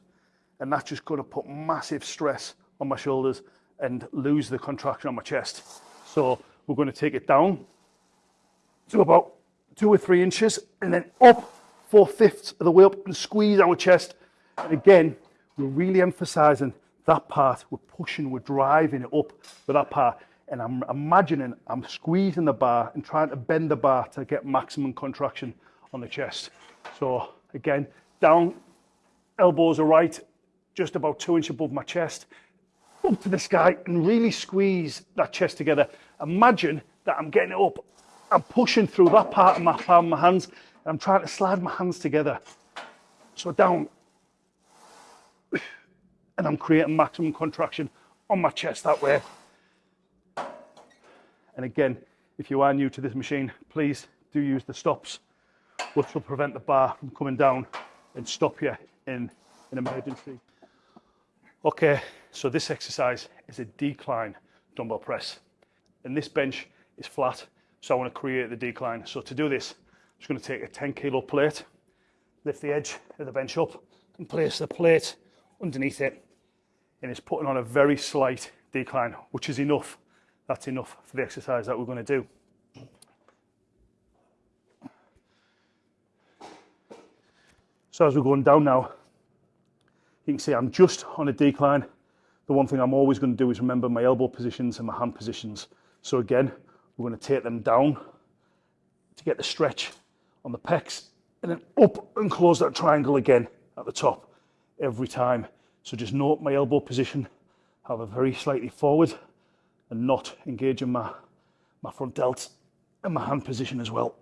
and that's just going to put massive stress on my shoulders and lose the contraction on my chest. So we're going to take it down to about two or three inches and then up four fifths of the way up and squeeze our chest. And again, we're really emphasizing that part. We're pushing, we're driving it up with that part. And I'm imagining I'm squeezing the bar and trying to bend the bar to get maximum contraction on the chest. So again, down, elbows are right, just about two inches above my chest, up to the sky and really squeeze that chest together. Imagine that I'm getting it up. I'm pushing through that part of my palm my hands and I'm trying to slide my hands together. So down. And I'm creating maximum contraction on my chest that way. And again, if you are new to this machine, please do use the stops, which will prevent the bar from coming down and stop you in an emergency. Okay, so this exercise is a decline dumbbell press. And this bench is flat, so I want to create the decline. So to do this, I'm just going to take a 10 kilo plate, lift the edge of the bench up and place the plate underneath it. And it's putting on a very slight decline, which is enough. That's enough for the exercise that we're going to do. So as we're going down now, you can see I'm just on a decline. The one thing I'm always going to do is remember my elbow positions and my hand positions. So again, we're going to take them down to get the stretch on the pecs and then up and close that triangle again at the top every time. So just note my elbow position, have a very slightly forward and not engaging my, my front delts and my hand position as well.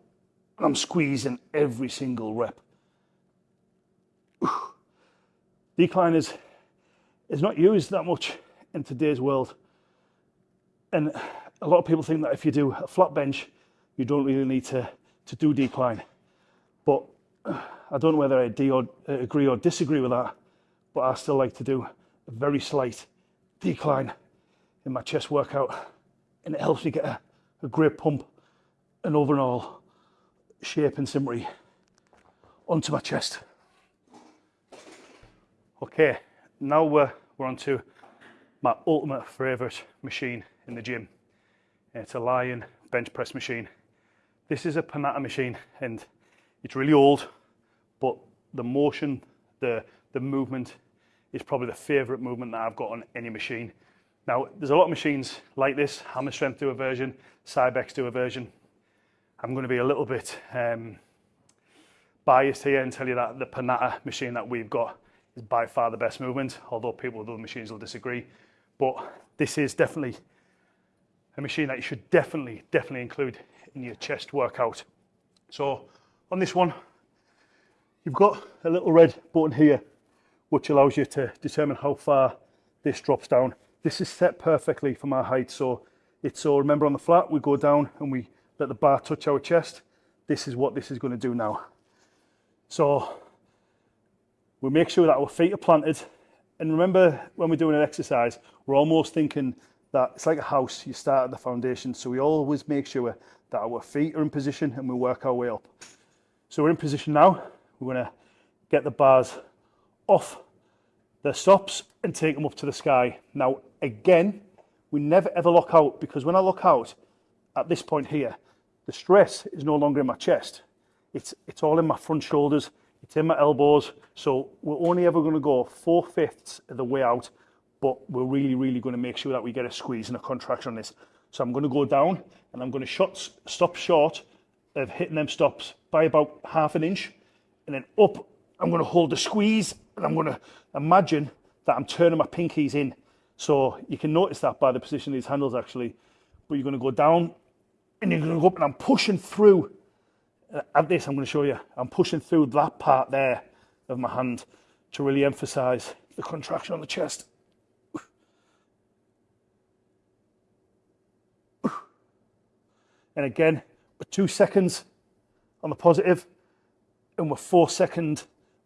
And I'm squeezing every single rep. decline is, is not used that much in today's world. And a lot of people think that if you do a flat bench, you don't really need to, to do decline. But I don't know whether I or, uh, agree or disagree with that, but I still like to do a very slight decline in my chest workout. And it helps me get a, a great pump and overall shape and symmetry onto my chest. Okay, now we're, we're on to my ultimate favourite machine in the gym. It's a Lion bench press machine. This is a Panatta machine and it's really old, but the motion, the, the movement is probably the favourite movement that I've got on any machine. Now, there's a lot of machines like this, Hammer Strength do a version, Cybex do a version. I'm going to be a little bit um, biased here and tell you that the Panatta machine that we've got is by far the best movement, although people with other machines will disagree. But this is definitely a machine that you should definitely, definitely include in your chest workout. So on this one, you've got a little red button here, which allows you to determine how far this drops down. This is set perfectly for my height. So it's so remember on the flat, we go down and we let the bar touch our chest. This is what this is going to do now. So we make sure that our feet are planted. And remember, when we're doing an exercise, we're almost thinking that it's like a house, you start at the foundation. So we always make sure that our feet are in position and we work our way up. So we're in position now. We're going to get the bars off the stops and take them up to the sky. Now, again, we never ever lock out because when I lock out at this point here, the stress is no longer in my chest. It's, it's all in my front shoulders, it's in my elbows. So we're only ever going to go four fifths of the way out, but we're really, really going to make sure that we get a squeeze and a contraction on this. So I'm going to go down and I'm going to shot, stop short of hitting them stops by about half an inch and then up I'm going to hold the squeeze and I'm going to imagine that I'm turning my pinkies in. So you can notice that by the position of these handles actually. But you're going to go down and you're going to go up and I'm pushing through. Uh, at this, I'm going to show you. I'm pushing through that part there of my hand to really emphasize the contraction on the chest. And again, we're two seconds on the positive and we're four second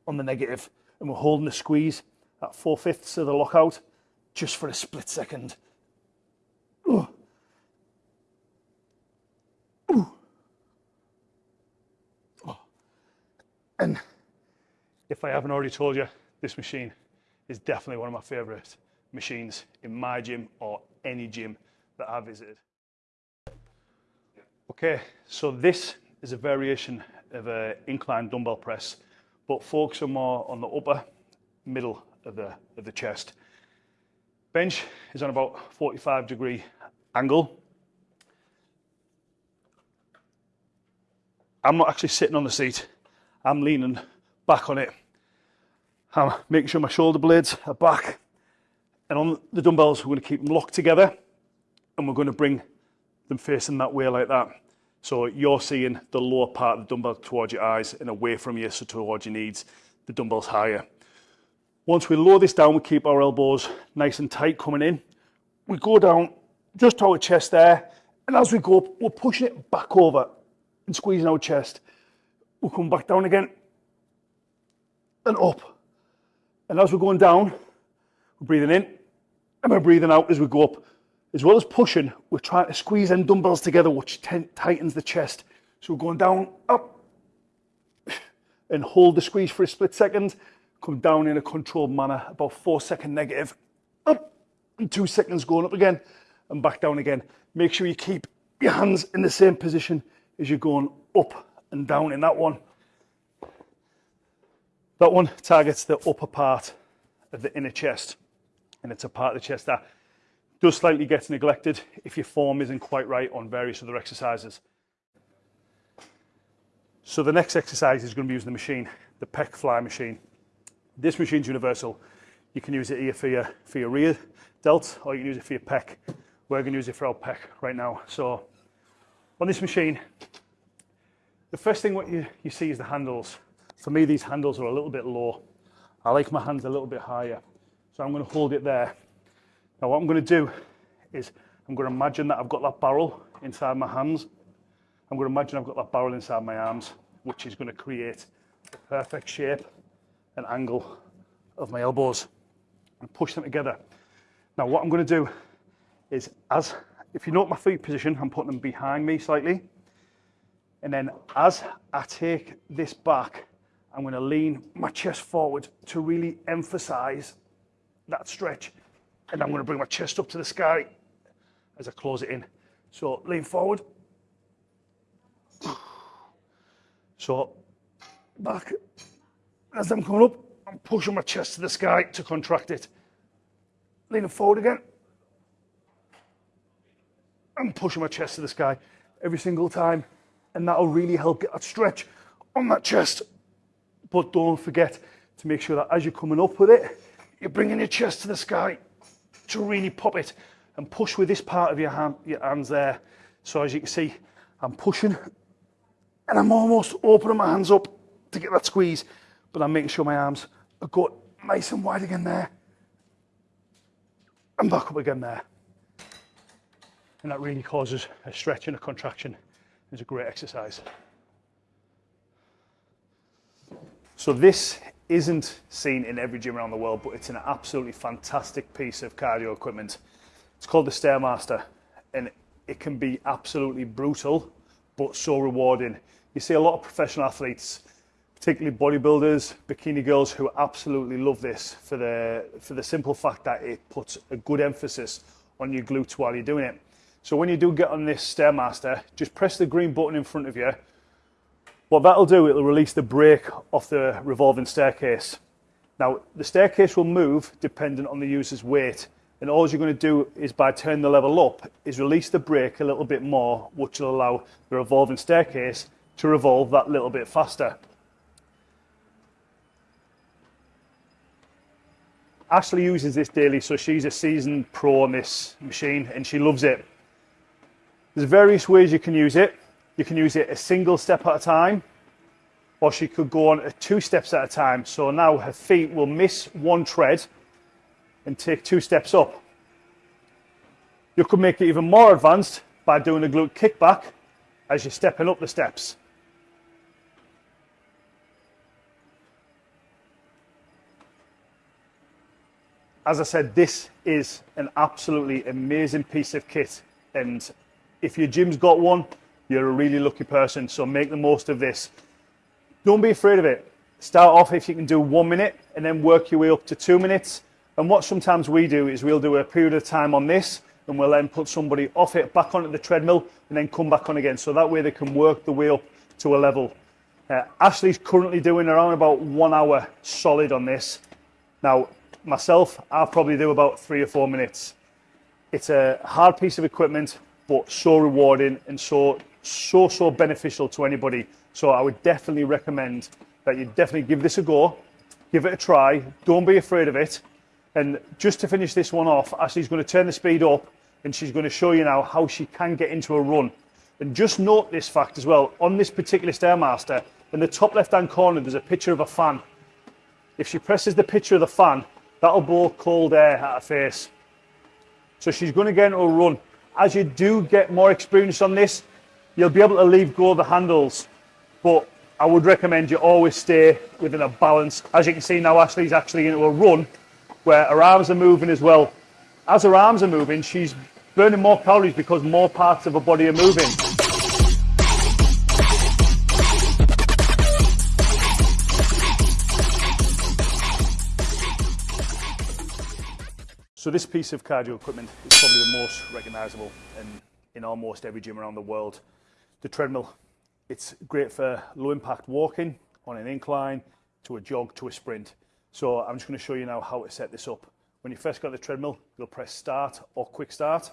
on the negative and we're holding the squeeze at four fifths of the lockout just for a split second. Ooh. Ooh. Oh. And if I haven't already told you, this machine is definitely one of my favorite machines in my gym or any gym that I've visited. Okay, so this is a variation of an incline dumbbell press, but focusing more on the upper middle of the, of the chest. Bench is on about 45 degree angle. I'm not actually sitting on the seat. I'm leaning back on it. I'm making sure my shoulder blades are back. And on the dumbbells, we're going to keep them locked together and we're going to bring them facing that way like that. So you're seeing the lower part of the dumbbell towards your eyes and away from you, so towards your knees, the dumbbell's higher. Once we lower this down, we keep our elbows nice and tight coming in. We go down just to our chest there, and as we go up, we're pushing it back over and squeezing our chest. We'll come back down again and up. And as we're going down, we're breathing in and we're breathing out as we go up as well as pushing, we're trying to squeeze them dumbbells together, which tightens the chest. So we're going down, up, and hold the squeeze for a split second. Come down in a controlled manner, about four second negative, up, and two seconds going up again, and back down again. Make sure you keep your hands in the same position as you're going up and down in that one. That one targets the upper part of the inner chest, and it's a part of the chest that does slightly get neglected if your form isn't quite right on various other exercises. So the next exercise is going to be using the machine, the pec fly machine. This machine's universal. You can use it here for your, for your rear delt or you can use it for your pec. We're going to use it for our pec right now. So on this machine, the first thing what you, you see is the handles. For me, these handles are a little bit low. I like my hands a little bit higher. So I'm going to hold it there now what I'm going to do is I'm going to imagine that I've got that barrel inside my hands. I'm going to imagine I've got that barrel inside my arms, which is going to create the perfect shape and angle of my elbows and push them together. Now what I'm going to do is as, if you note my feet position, I'm putting them behind me slightly. And then as I take this back, I'm going to lean my chest forward to really emphasize that stretch and I'm going to bring my chest up to the sky as I close it in. So lean forward. So back. As I'm coming up, I'm pushing my chest to the sky to contract it. Leaning forward again. I'm pushing my chest to the sky every single time. And that'll really help get that stretch on that chest. But don't forget to make sure that as you're coming up with it, you're bringing your chest to the sky to really pop it and push with this part of your, hand, your hands there. So as you can see, I'm pushing and I'm almost opening my hands up to get that squeeze, but I'm making sure my arms are got nice and wide again there. And back up again there. And that really causes a stretch and a contraction. It's a great exercise. So this isn't seen in every gym around the world, but it's an absolutely fantastic piece of cardio equipment. It's called the Stairmaster, and it can be absolutely brutal, but so rewarding. You see a lot of professional athletes, particularly bodybuilders, bikini girls, who absolutely love this for the, for the simple fact that it puts a good emphasis on your glutes while you're doing it. So when you do get on this Stairmaster, just press the green button in front of you. What that'll do, it'll release the brake off the revolving staircase. Now, the staircase will move dependent on the user's weight. And all you're going to do is by turning the level up, is release the brake a little bit more, which will allow the revolving staircase to revolve that little bit faster. Ashley uses this daily, so she's a seasoned pro on this machine and she loves it. There's various ways you can use it. You can use it a single step at a time, or she could go on two steps at a time. So now her feet will miss one tread and take two steps up. You could make it even more advanced by doing a glute kickback as you're stepping up the steps. as I said, this is an absolutely amazing piece of kit. And if your gym's got one, you're a really lucky person. So make the most of this. Don't be afraid of it. Start off if you can do one minute and then work your way up to two minutes. And what sometimes we do is we'll do a period of time on this and we'll then put somebody off it back onto the treadmill and then come back on again. So that way they can work the way up to a level. Uh, Ashley's currently doing around about one hour solid on this. Now, myself, I'll probably do about three or four minutes. It's a hard piece of equipment, but so rewarding and so, so, so beneficial to anybody. So I would definitely recommend that you definitely give this a go, give it a try. Don't be afraid of it. And just to finish this one off, Ashley's going to turn the speed up and she's going to show you now how she can get into a run. And just note this fact as well, on this particular Stairmaster, in the top left hand corner, there's a picture of a fan. If she presses the picture of the fan, That'll blow cold air at her face. So she's going to get into a run. As you do get more experience on this, you'll be able to leave go of the handles. But I would recommend you always stay within a balance. As you can see now, Ashley's actually into a run where her arms are moving as well. As her arms are moving, she's burning more calories because more parts of her body are moving. So this piece of cardio equipment is probably the most recognisable in, in almost every gym around the world. The treadmill, it's great for low impact walking on an incline, to a jog, to a sprint. So I'm just going to show you now how to set this up. When you first got the treadmill, you'll press start or quick start.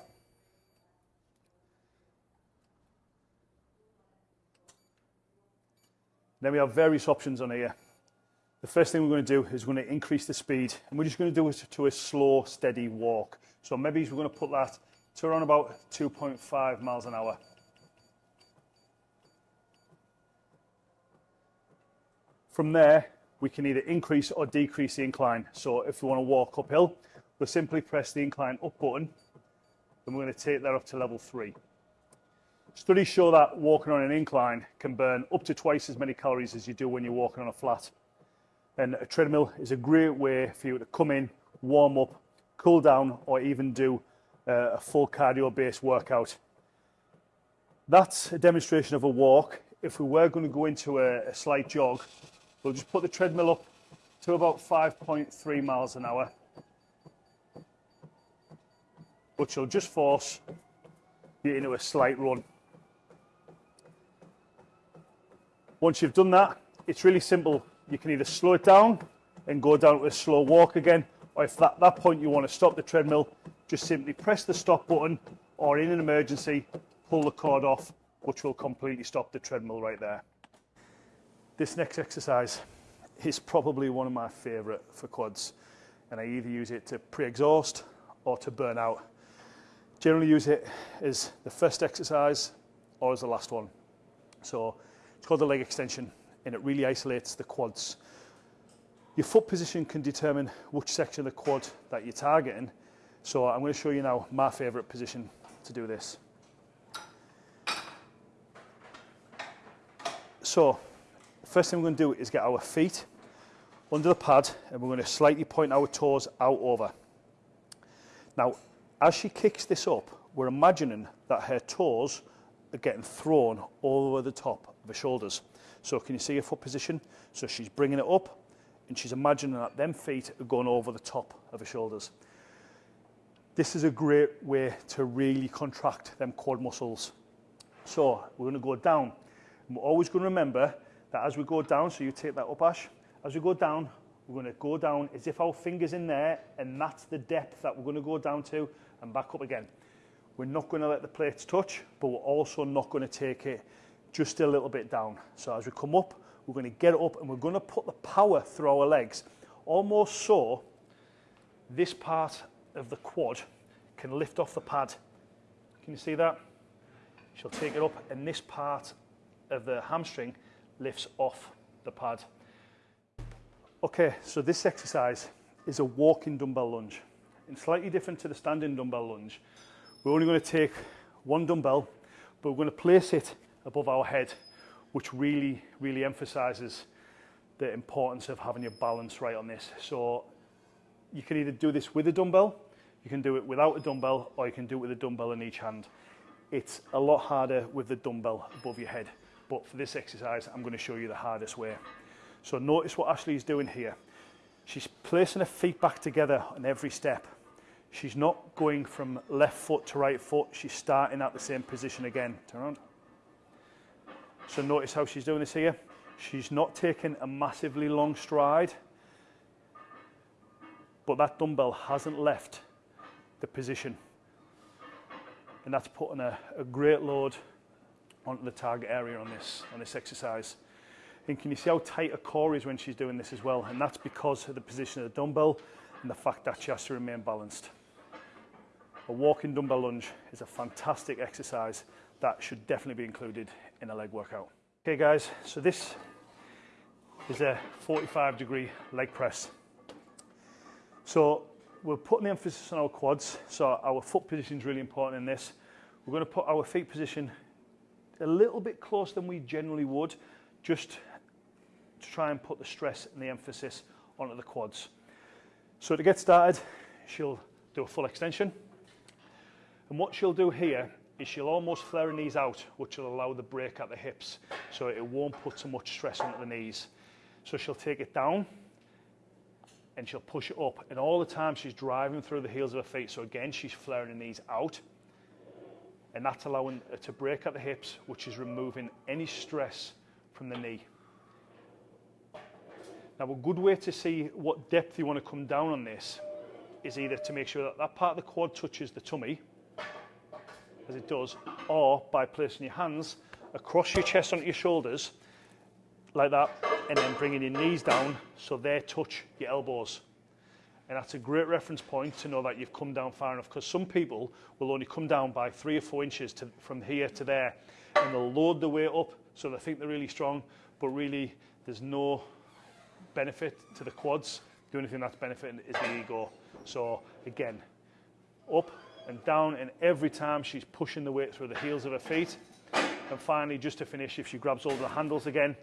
Then we have various options on here the first thing we're going to do is we're going to increase the speed and we're just going to do it to a slow, steady walk. So maybe we're going to put that to around about 2.5 miles an hour. From there, we can either increase or decrease the incline. So if we want to walk uphill, we'll simply press the incline up button and we're going to take that up to level three. Studies show that walking on an incline can burn up to twice as many calories as you do when you're walking on a flat. And a treadmill is a great way for you to come in, warm up, cool down, or even do uh, a full cardio-based workout. That's a demonstration of a walk. If we were going to go into a, a slight jog, we'll just put the treadmill up to about 5.3 miles an hour, which will just force you into a slight run. Once you've done that, it's really simple you can either slow it down and go down to a slow walk again, or if at that point you want to stop the treadmill, just simply press the stop button, or in an emergency, pull the cord off, which will completely stop the treadmill right there. This next exercise is probably one of my favourite for quads, and I either use it to pre-exhaust or to burn out. Generally use it as the first exercise or as the last one. So it's called the leg extension and it really isolates the quads. Your foot position can determine which section of the quad that you're targeting. So I'm going to show you now my favorite position to do this. So first thing we're going to do is get our feet under the pad and we're going to slightly point our toes out over. Now, as she kicks this up, we're imagining that her toes are getting thrown all over the top of her shoulders. So can you see her foot position? So she's bringing it up and she's imagining that them feet are going over the top of her shoulders. This is a great way to really contract them quad muscles. So we're going to go down. And we're always going to remember that as we go down, so you take that up, Ash, as we go down, we're going to go down as if our finger's in there, and that's the depth that we're going to go down to and back up again. We're not going to let the plates touch, but we're also not going to take it just a little bit down. So as we come up, we're going to get up and we're going to put the power through our legs, almost so this part of the quad can lift off the pad. Can you see that? She'll take it up and this part of the hamstring lifts off the pad. Okay, so this exercise is a walking dumbbell lunge. And slightly different to the standing dumbbell lunge. We're only going to take one dumbbell, but we're going to place it above our head, which really, really emphasizes the importance of having your balance right on this. So you can either do this with a dumbbell, you can do it without a dumbbell, or you can do it with a dumbbell in each hand. It's a lot harder with the dumbbell above your head. But for this exercise, I'm going to show you the hardest way. So notice what Ashley is doing here. She's placing her feet back together on every step. She's not going from left foot to right foot. She's starting at the same position again. Turn around. So notice how she's doing this here. She's not taking a massively long stride, but that dumbbell hasn't left the position. And that's putting a, a great load onto the target area on this, on this exercise. And can you see how tight her core is when she's doing this as well? And that's because of the position of the dumbbell and the fact that she has to remain balanced. A walking dumbbell lunge is a fantastic exercise that should definitely be included in a leg workout. Okay guys, so this is a 45 degree leg press. So we're putting the emphasis on our quads, so our foot position is really important in this. We're going to put our feet position a little bit closer than we generally would, just to try and put the stress and the emphasis onto the quads. So to get started, she'll do a full extension. And what she'll do here is she'll almost flare her knees out, which will allow the break at the hips, so it won't put so much stress onto the knees. So she'll take it down, and she'll push it up. And all the time she's driving through the heels of her feet. So again, she's flaring her knees out and that's allowing it to break at the hips, which is removing any stress from the knee. Now, a good way to see what depth you want to come down on this is either to make sure that that part of the quad touches the tummy, as it does, or by placing your hands across your chest onto your shoulders, like that, and then bringing your knees down so they touch your elbows. And that's a great reference point to know that you've come down far enough because some people will only come down by three or four inches to, from here to there and they'll load the weight up so they think they're really strong, but really there's no benefit to the quads. The only thing that's benefiting is the ego. So again, up and down and every time she's pushing the weight through the heels of her feet. And finally, just to finish, if she grabs of the handles again,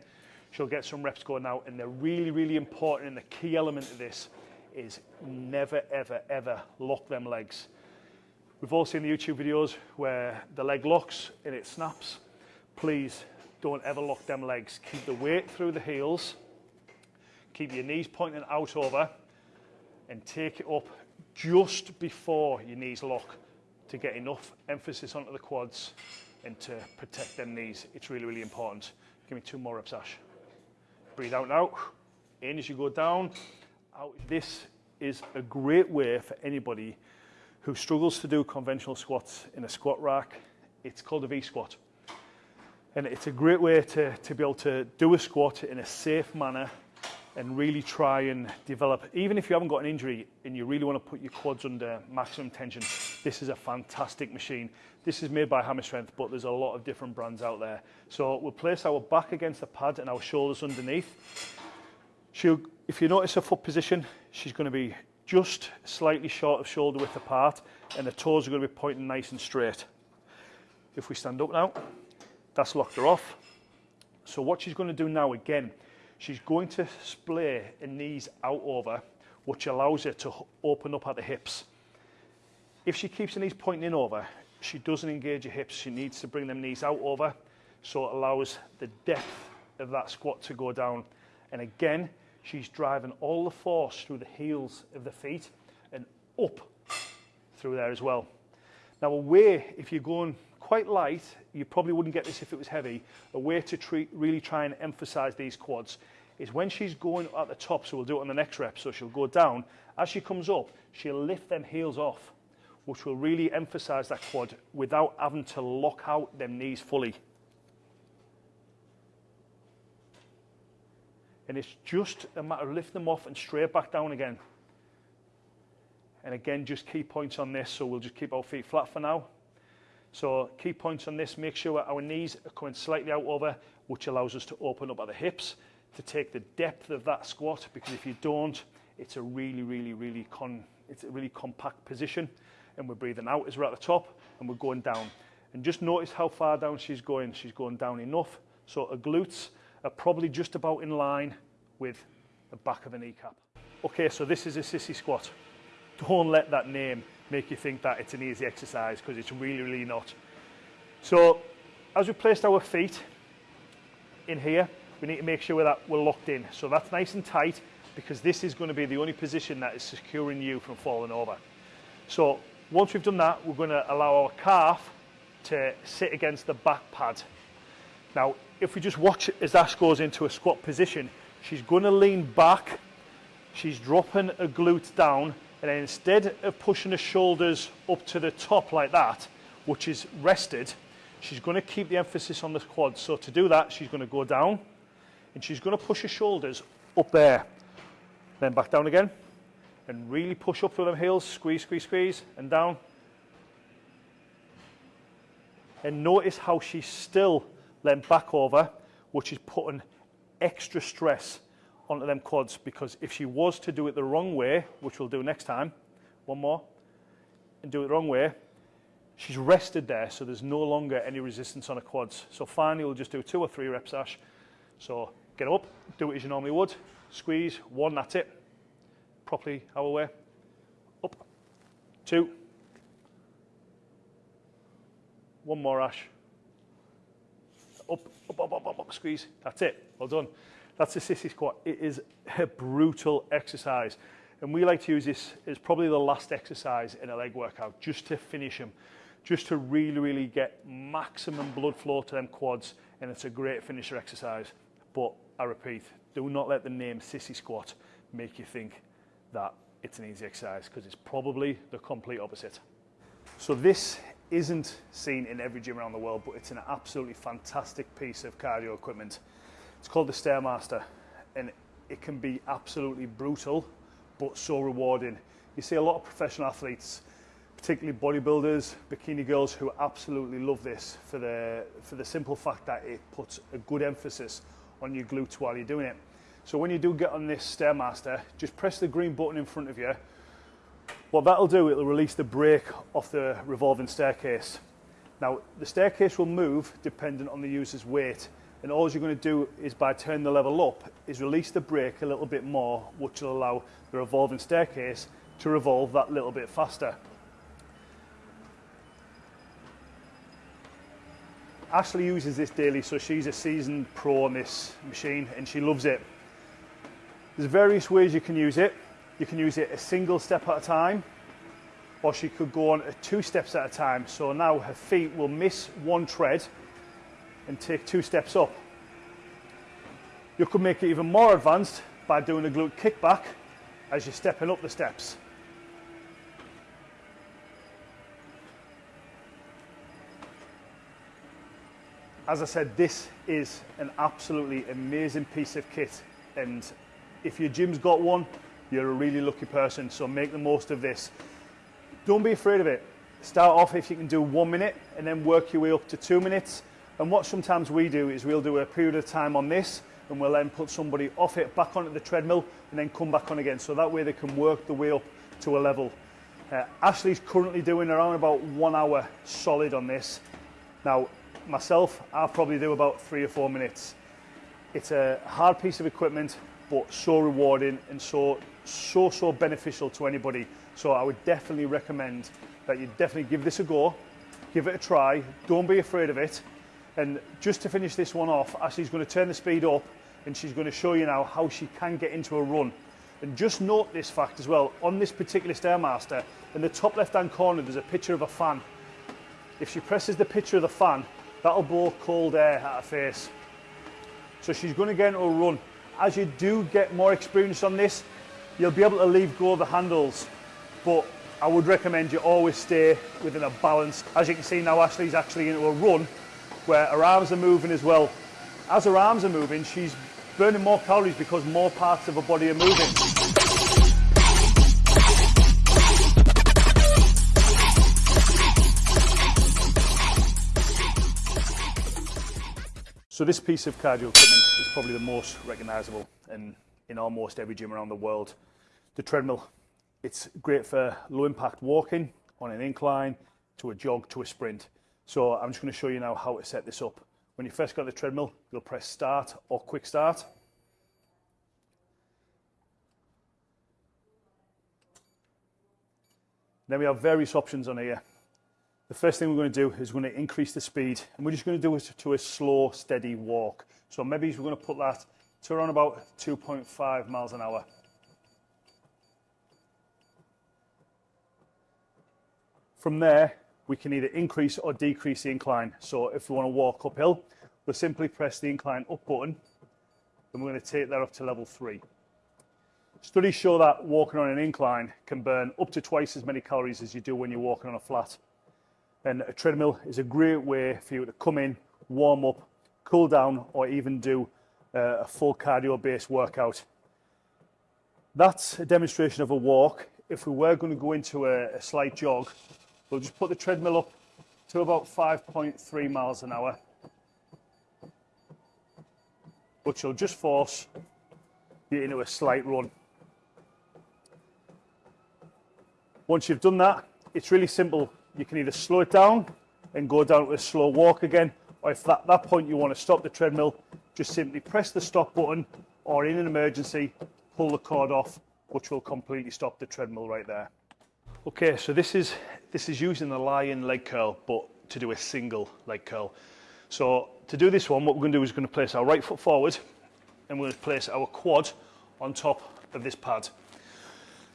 she'll get some reps going out. And they're really, really important and the key element of this is never, ever, ever lock them legs. We've all seen the YouTube videos where the leg locks and it snaps. Please don't ever lock them legs. Keep the weight through the heels. Keep your knees pointing out over and take it up just before your knees lock to get enough emphasis onto the quads and to protect them knees. It's really, really important. Give me two more reps, Ash. Breathe out now. In as you go down. Out. This is a great way for anybody who struggles to do conventional squats in a squat rack. It's called a V-squat. And it's a great way to, to be able to do a squat in a safe manner and really try and develop, even if you haven't got an injury and you really want to put your quads under maximum tension, this is a fantastic machine. This is made by Hammer Strength, but there's a lot of different brands out there. So we'll place our back against the pad and our shoulders underneath. She'll, if you notice her foot position, she's going to be just slightly short of shoulder width apart and the toes are going to be pointing nice and straight. If we stand up now, that's locked her off. So what she's going to do now again, she's going to splay her knees out over, which allows her to open up at the hips. If she keeps her knees pointing in over, she doesn't engage her hips. She needs to bring them knees out over, so it allows the depth of that squat to go down. And again, she's driving all the force through the heels of the feet and up through there as well. Now a way, if you're going quite light, you probably wouldn't get this if it was heavy, a way to treat, really try and emphasize these quads is when she's going at the top, so we'll do it on the next rep, so she'll go down, as she comes up, she'll lift them heels off, which will really emphasize that quad without having to lock out them knees fully. And it's just a matter of lifting them off and straight back down again. And again, just key points on this, so we'll just keep our feet flat for now. So key points on this, make sure our knees are coming slightly out over, which allows us to open up at the hips to take the depth of that squat, because if you don't, it's a really, really, really con it's a really compact position. And we're breathing out as we're at the top and we're going down. And just notice how far down she's going. She's going down enough. So her glutes are probably just about in line with the back of an kneecap. Okay, so this is a sissy squat. Don't let that name make you think that it's an easy exercise because it's really, really not. So as we placed our feet in here, we need to make sure that we're locked in. So that's nice and tight because this is going to be the only position that is securing you from falling over. So once we've done that, we're going to allow our calf to sit against the back pad. Now, if we just watch as Ash goes into a squat position, she's going to lean back, she's dropping her glutes down, and then instead of pushing the shoulders up to the top like that, which is rested, she's going to keep the emphasis on the quads. So to do that, she's going to go down and she's going to push her shoulders up there. Then back down again and really push up through them heels, squeeze, squeeze, squeeze, and down. And notice how she's still leant back over, which is putting extra stress onto them quads because if she was to do it the wrong way, which we'll do next time, one more, and do it the wrong way, she's rested there, so there's no longer any resistance on her quads. So finally, we'll just do two or three reps, Ash. So get up, do it as you normally would, squeeze, one, that's it, properly our way, up, two, one more, Ash, up, up, up, up, up, up, squeeze, that's it, well done. That's a sissy squat. It is a brutal exercise. And we like to use this as probably the last exercise in a leg workout, just to finish them, just to really, really get maximum blood flow to them quads. And it's a great finisher exercise. But I repeat, do not let the name sissy squat make you think that it's an easy exercise because it's probably the complete opposite. So this isn't seen in every gym around the world, but it's an absolutely fantastic piece of cardio equipment. It's called the Stairmaster and it can be absolutely brutal but so rewarding. You see a lot of professional athletes, particularly bodybuilders, bikini girls who absolutely love this for the, for the simple fact that it puts a good emphasis on your glutes while you're doing it. So when you do get on this Stairmaster, just press the green button in front of you. What that'll do, it'll release the brake off the revolving staircase. Now, the staircase will move dependent on the user's weight and all you're going to do is by turning the level up is release the brake a little bit more which will allow the revolving staircase to revolve that little bit faster. Ashley uses this daily so she's a seasoned pro on this machine and she loves it. There's various ways you can use it. You can use it a single step at a time or she could go on two steps at a time. So now her feet will miss one tread and take two steps up. You could make it even more advanced by doing a glute kickback as you're stepping up the steps. As I said, this is an absolutely amazing piece of kit and if your gym's got one, you're a really lucky person, so make the most of this. Don't be afraid of it. Start off if you can do one minute and then work your way up to two minutes and what sometimes we do is we'll do a period of time on this and we'll then put somebody off it back onto the treadmill and then come back on again. So that way they can work the way up to a level. Uh, Ashley's currently doing around about one hour solid on this. Now, myself, I'll probably do about three or four minutes. It's a hard piece of equipment, but so rewarding and so, so, so beneficial to anybody. So I would definitely recommend that you definitely give this a go, give it a try, don't be afraid of it. And just to finish this one off, Ashley's going to turn the speed up and she's going to show you now how she can get into a run. And just note this fact as well, on this particular Stairmaster, in the top left hand corner there's a picture of a fan. If she presses the picture of the fan, that'll blow cold air at her face. So she's going to get into a run. As you do get more experience on this, you'll be able to leave go of the handles. But I would recommend you always stay within a balance. As you can see now, Ashley's actually into a run where her arms are moving as well. As her arms are moving, she's burning more calories because more parts of her body are moving. So this piece of cardio equipment is probably the most recognisable in, in almost every gym around the world. The treadmill, it's great for low impact walking on an incline, to a jog, to a sprint. So I'm just going to show you now how to set this up. When you first got the treadmill, you'll press start or quick start. Then we have various options on here. The first thing we're going to do is we're going to increase the speed and we're just going to do it to a slow, steady walk. So maybe we're going to put that to around about 2.5 miles an hour. From there, we can either increase or decrease the incline. So if we want to walk uphill, we'll simply press the incline up button and we're going to take that up to level three. Studies show that walking on an incline can burn up to twice as many calories as you do when you're walking on a flat. And a treadmill is a great way for you to come in, warm up, cool down, or even do uh, a full cardio-based workout. That's a demonstration of a walk. If we were going to go into a, a slight jog, We'll just put the treadmill up to about 5.3 miles an hour, which will just force you into a slight run. Once you've done that, it's really simple. You can either slow it down and go down to a slow walk again, or if at that point you want to stop the treadmill, just simply press the stop button, or in an emergency, pull the cord off, which will completely stop the treadmill right there. Okay, so this is this is using the lying leg curl, but to do a single leg curl. So to do this one, what we're going to do is we're going to place our right foot forward, and we're going to place our quad on top of this pad.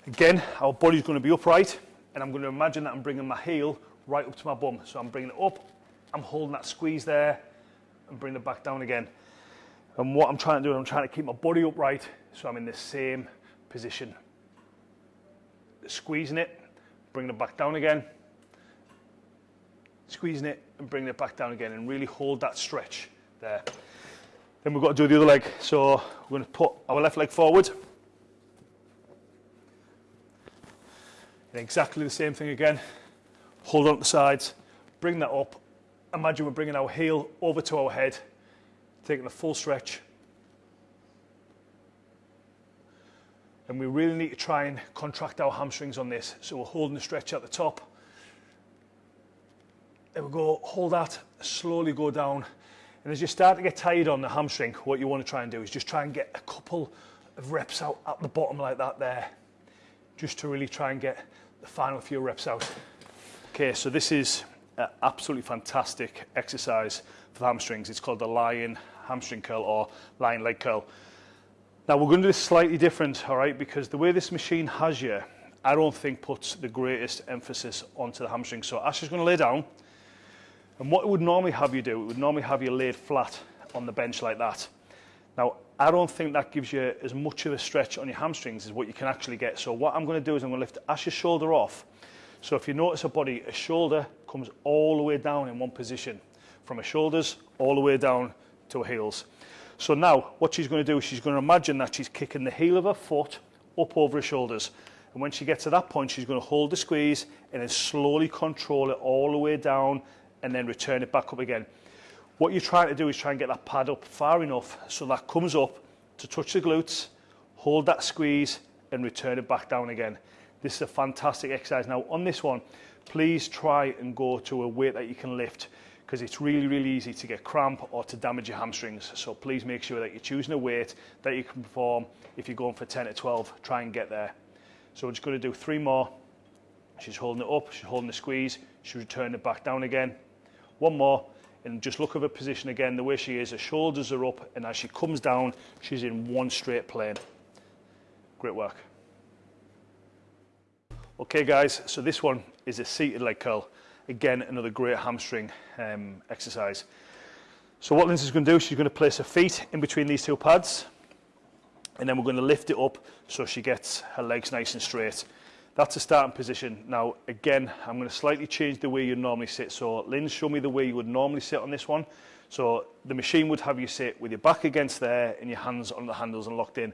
Again, our body's going to be upright, and I'm going to imagine that I'm bringing my heel right up to my bum. So I'm bringing it up, I'm holding that squeeze there, and bring it back down again. And what I'm trying to do, I'm trying to keep my body upright, so I'm in the same position. Squeezing it, bringing it back down again, squeezing it and bringing it back down again and really hold that stretch there. Then we've got to do the other leg. So we're going to put our left leg forward. And exactly the same thing again. Hold on to the sides, bring that up. Imagine we're bringing our heel over to our head, taking a full stretch, and we really need to try and contract our hamstrings on this. So we're holding the stretch at the top. There we go, hold that, slowly go down. And as you start to get tired on the hamstring, what you want to try and do is just try and get a couple of reps out at the bottom like that there, just to really try and get the final few reps out. Okay, so this is an absolutely fantastic exercise for the hamstrings. It's called the lying hamstring curl or lying leg curl. Now we're going to do this slightly different, all right, because the way this machine has you, I don't think puts the greatest emphasis onto the hamstring. So Ash is going to lay down, and what it would normally have you do, it would normally have you laid flat on the bench like that. Now, I don't think that gives you as much of a stretch on your hamstrings as what you can actually get. So what I'm going to do is I'm going to lift Ash's shoulder off. So if you notice her body, a shoulder comes all the way down in one position, from her shoulders all the way down to her heels. So now what she's going to do is she's going to imagine that she's kicking the heel of her foot up over her shoulders. And when she gets to that point, she's going to hold the squeeze and then slowly control it all the way down and then return it back up again. What you're trying to do is try and get that pad up far enough so that comes up to touch the glutes, hold that squeeze and return it back down again. This is a fantastic exercise. Now on this one, please try and go to a weight that you can lift because it's really, really easy to get cramp or to damage your hamstrings. So please make sure that you're choosing a weight that you can perform. If you're going for 10 to 12, try and get there. So we're just going to do three more. She's holding it up, she's holding the squeeze, she's returning it back down again. One more, and just look at her position again, the way she is, her shoulders are up, and as she comes down, she's in one straight plane. Great work. Okay guys, so this one is a seated leg curl. Again, another great hamstring um, exercise. So what Lindsay's going to do, she's going to place her feet in between these two pads and then we're going to lift it up so she gets her legs nice and straight. That's a starting position. Now, again, I'm going to slightly change the way you normally sit. So, Lynn, show me the way you would normally sit on this one. So, the machine would have you sit with your back against there and your hands on the handles and locked in.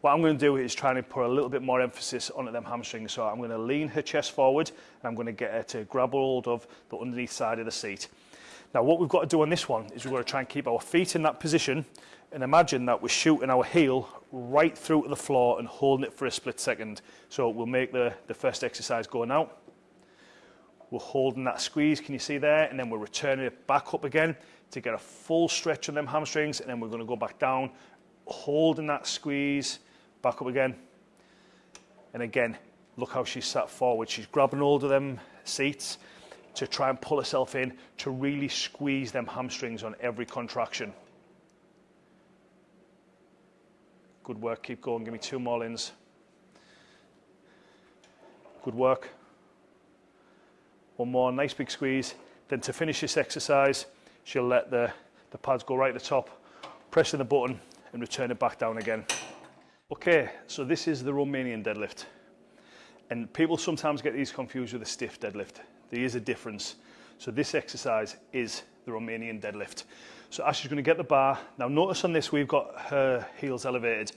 What I'm going to do is try and put a little bit more emphasis on them hamstrings. So I'm going to lean her chest forward and I'm going to get her to grab hold of the underneath side of the seat. Now what we've got to do on this one is we've got to try and keep our feet in that position and imagine that we're shooting our heel right through to the floor and holding it for a split second. So we'll make the, the first exercise going out. We're holding that squeeze, can you see there? And then we're returning it back up again to get a full stretch on them hamstrings and then we're going to go back down, holding that squeeze, back up again. And again, look how she's sat forward. She's grabbing hold of them seats to try and pull herself in to really squeeze them hamstrings on every contraction. Good work, keep going, give me two more lins. Good work. One more, nice big squeeze. Then to finish this exercise, she'll let the, the pads go right at the top, pressing the button and return it back down again. Okay, so this is the Romanian deadlift. And people sometimes get these confused with a stiff deadlift. There is a difference. So this exercise is the Romanian deadlift. So Ash is going to get the bar. Now notice on this we've got her heels elevated.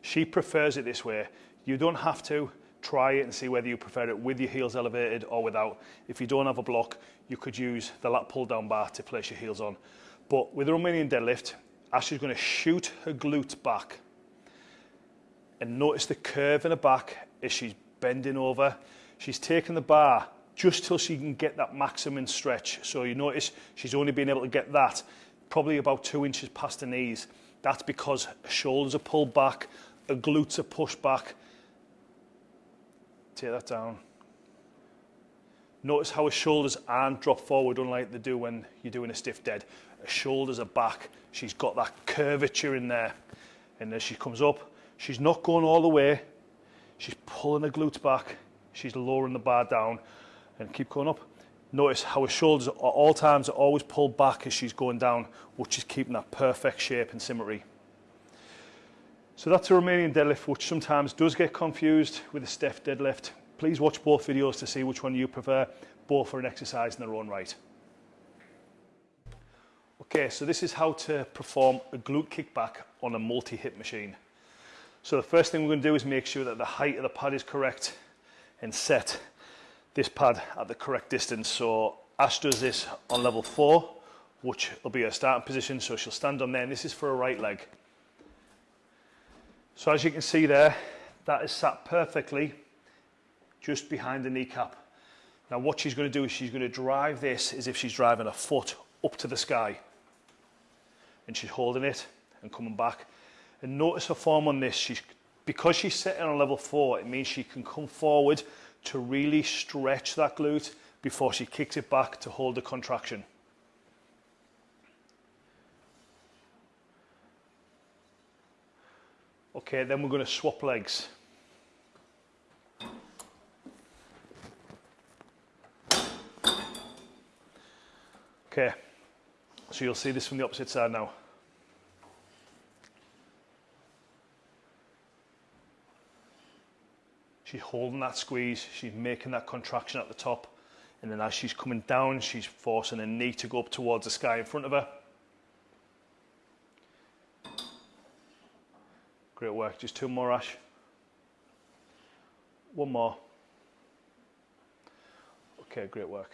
She prefers it this way. You don't have to try it and see whether you prefer it with your heels elevated or without. If you don't have a block, you could use the lat pull down bar to place your heels on. But with the Romanian deadlift, Ash is going to shoot her glutes back and notice the curve in the back as she's bending over. She's taking the bar just till she can get that maximum stretch. So you notice she's only been able to get that probably about two inches past the knees. That's because her shoulders are pulled back, her glutes are pushed back. Take that down. Notice how her shoulders aren't dropped forward unlike they do when you're doing a stiff dead. Her shoulders are back. She's got that curvature in there. And as she comes up, She's not going all the way. She's pulling the glutes back. She's lowering the bar down and keep going up. Notice how her shoulders at all times are always pulled back as she's going down, which is keeping that perfect shape and symmetry. So that's a Romanian deadlift, which sometimes does get confused with a stiff deadlift. Please watch both videos to see which one you prefer. Both are an exercise in their own right. Okay, so this is how to perform a glute kickback on a multi-hip machine. So the first thing we're going to do is make sure that the height of the pad is correct and set this pad at the correct distance. So Ash does this on level four, which will be her starting position. So she'll stand on there and this is for a right leg. So as you can see there, that is sat perfectly just behind the kneecap. Now what she's going to do is she's going to drive this as if she's driving a foot up to the sky. And she's holding it and coming back. And notice her form on this. She's, because she's sitting on level four, it means she can come forward to really stretch that glute before she kicks it back to hold the contraction. Okay, then we're going to swap legs. Okay, so you'll see this from the opposite side now. She's holding that squeeze, she's making that contraction at the top. And then as she's coming down, she's forcing her knee to go up towards the sky in front of her. Great work, just two more Ash. One more. Okay, great work.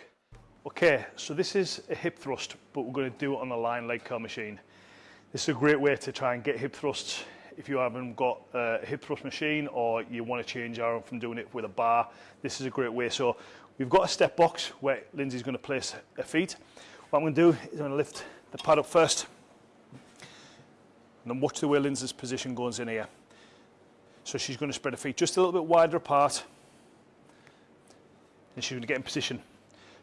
Okay, so this is a hip thrust, but we're going to do it on the lying leg curl machine. This is a great way to try and get hip thrusts if you haven't got a hip thrust machine or you want to change arm from doing it with a bar, this is a great way. So we've got a step box where Lindsay's going to place her feet. What I'm going to do is I'm going to lift the pad up first and then watch the way Lindsay's position goes in here. So she's going to spread her feet just a little bit wider apart and she's going to get in position.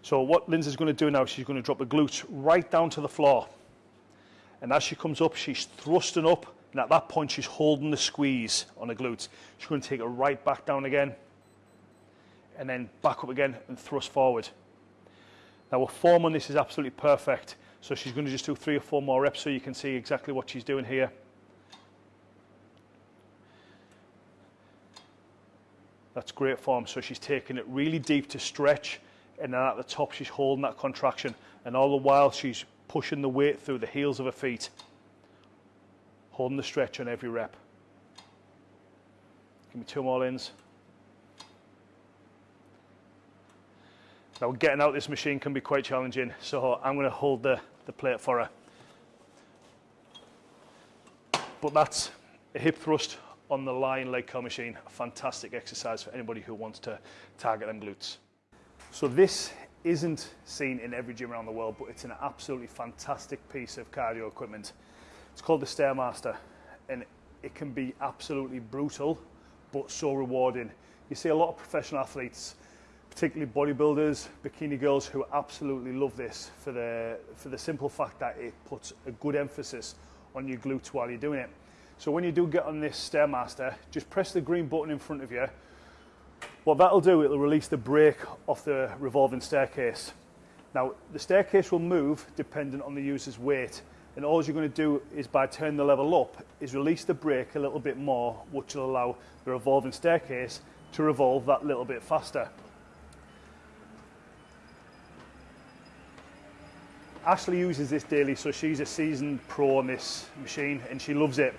So what Lindsay's going to do now, is she's going to drop the glutes right down to the floor. And as she comes up, she's thrusting up. And at that point, she's holding the squeeze on the glutes. She's going to take it right back down again. And then back up again and thrust forward. Now, her form on this is absolutely perfect. So she's going to just do three or four more reps so you can see exactly what she's doing here. That's great form. So she's taking it really deep to stretch and then at the top she's holding that contraction and all the while she's pushing the weight through the heels of her feet holding the stretch on every rep. Give me two more ins now getting out this machine can be quite challenging so I'm going to hold the, the plate for her. But that's a hip thrust on the lying leg curl machine. A fantastic exercise for anybody who wants to target them glutes. So this isn't seen in every gym around the world, but it's an absolutely fantastic piece of cardio equipment. It's called the Stairmaster, and it can be absolutely brutal, but so rewarding. You see a lot of professional athletes, particularly bodybuilders, bikini girls, who absolutely love this for the, for the simple fact that it puts a good emphasis on your glutes while you're doing it. So when you do get on this Stairmaster, just press the green button in front of you, what that'll do, it'll release the brake off the revolving staircase. Now, the staircase will move dependent on the user's weight, and all you're going to do is by turning the level up, is release the brake a little bit more, which will allow the revolving staircase to revolve that little bit faster. Ashley uses this daily, so she's a seasoned pro on this machine, and she loves it.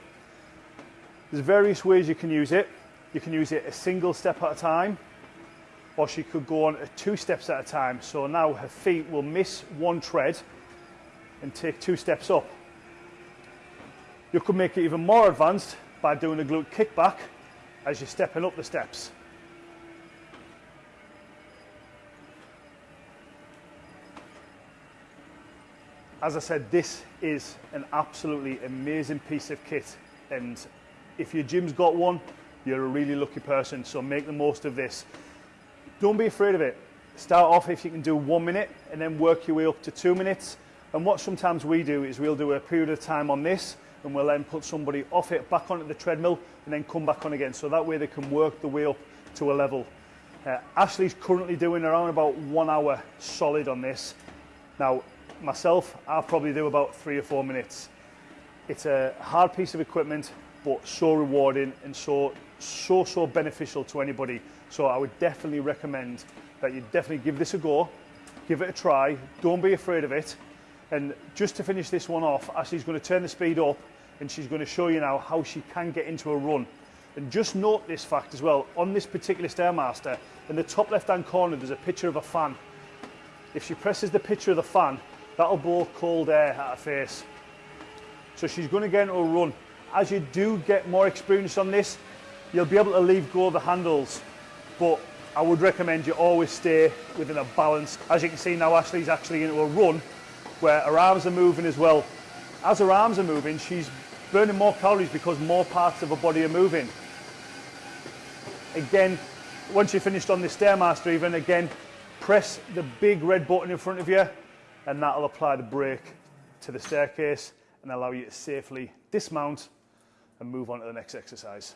There's various ways you can use it. You can use it a single step at a time, or she could go on two steps at a time. So now her feet will miss one tread and take two steps up. You could make it even more advanced by doing a glute kickback as you're stepping up the steps. As I said, this is an absolutely amazing piece of kit. And if your gym's got one, you're a really lucky person. So make the most of this. Don't be afraid of it. Start off if you can do one minute and then work your way up to two minutes. And what sometimes we do is we'll do a period of time on this and we'll then put somebody off it back onto the treadmill and then come back on again. So that way they can work the way up to a level. Uh, Ashley's currently doing around about one hour solid on this. Now, myself, I'll probably do about three or four minutes. It's a hard piece of equipment, but so rewarding and so so, so beneficial to anybody. So I would definitely recommend that you definitely give this a go, give it a try, don't be afraid of it. And just to finish this one off, Ashley's going to turn the speed up and she's going to show you now how she can get into a run. And just note this fact as well, on this particular Stairmaster, in the top left hand corner there's a picture of a fan. If she presses the picture of the fan, that'll blow cold air at her face. So she's going to get into a run. As you do get more experience on this, you'll be able to leave go of the handles, but I would recommend you always stay within a balance. As you can see now, Ashley's actually into a run where her arms are moving as well. As her arms are moving, she's burning more calories because more parts of her body are moving. Again, once you're finished on this Stairmaster even, again, press the big red button in front of you and that'll apply the brake to the staircase and allow you to safely dismount and move on to the next exercise.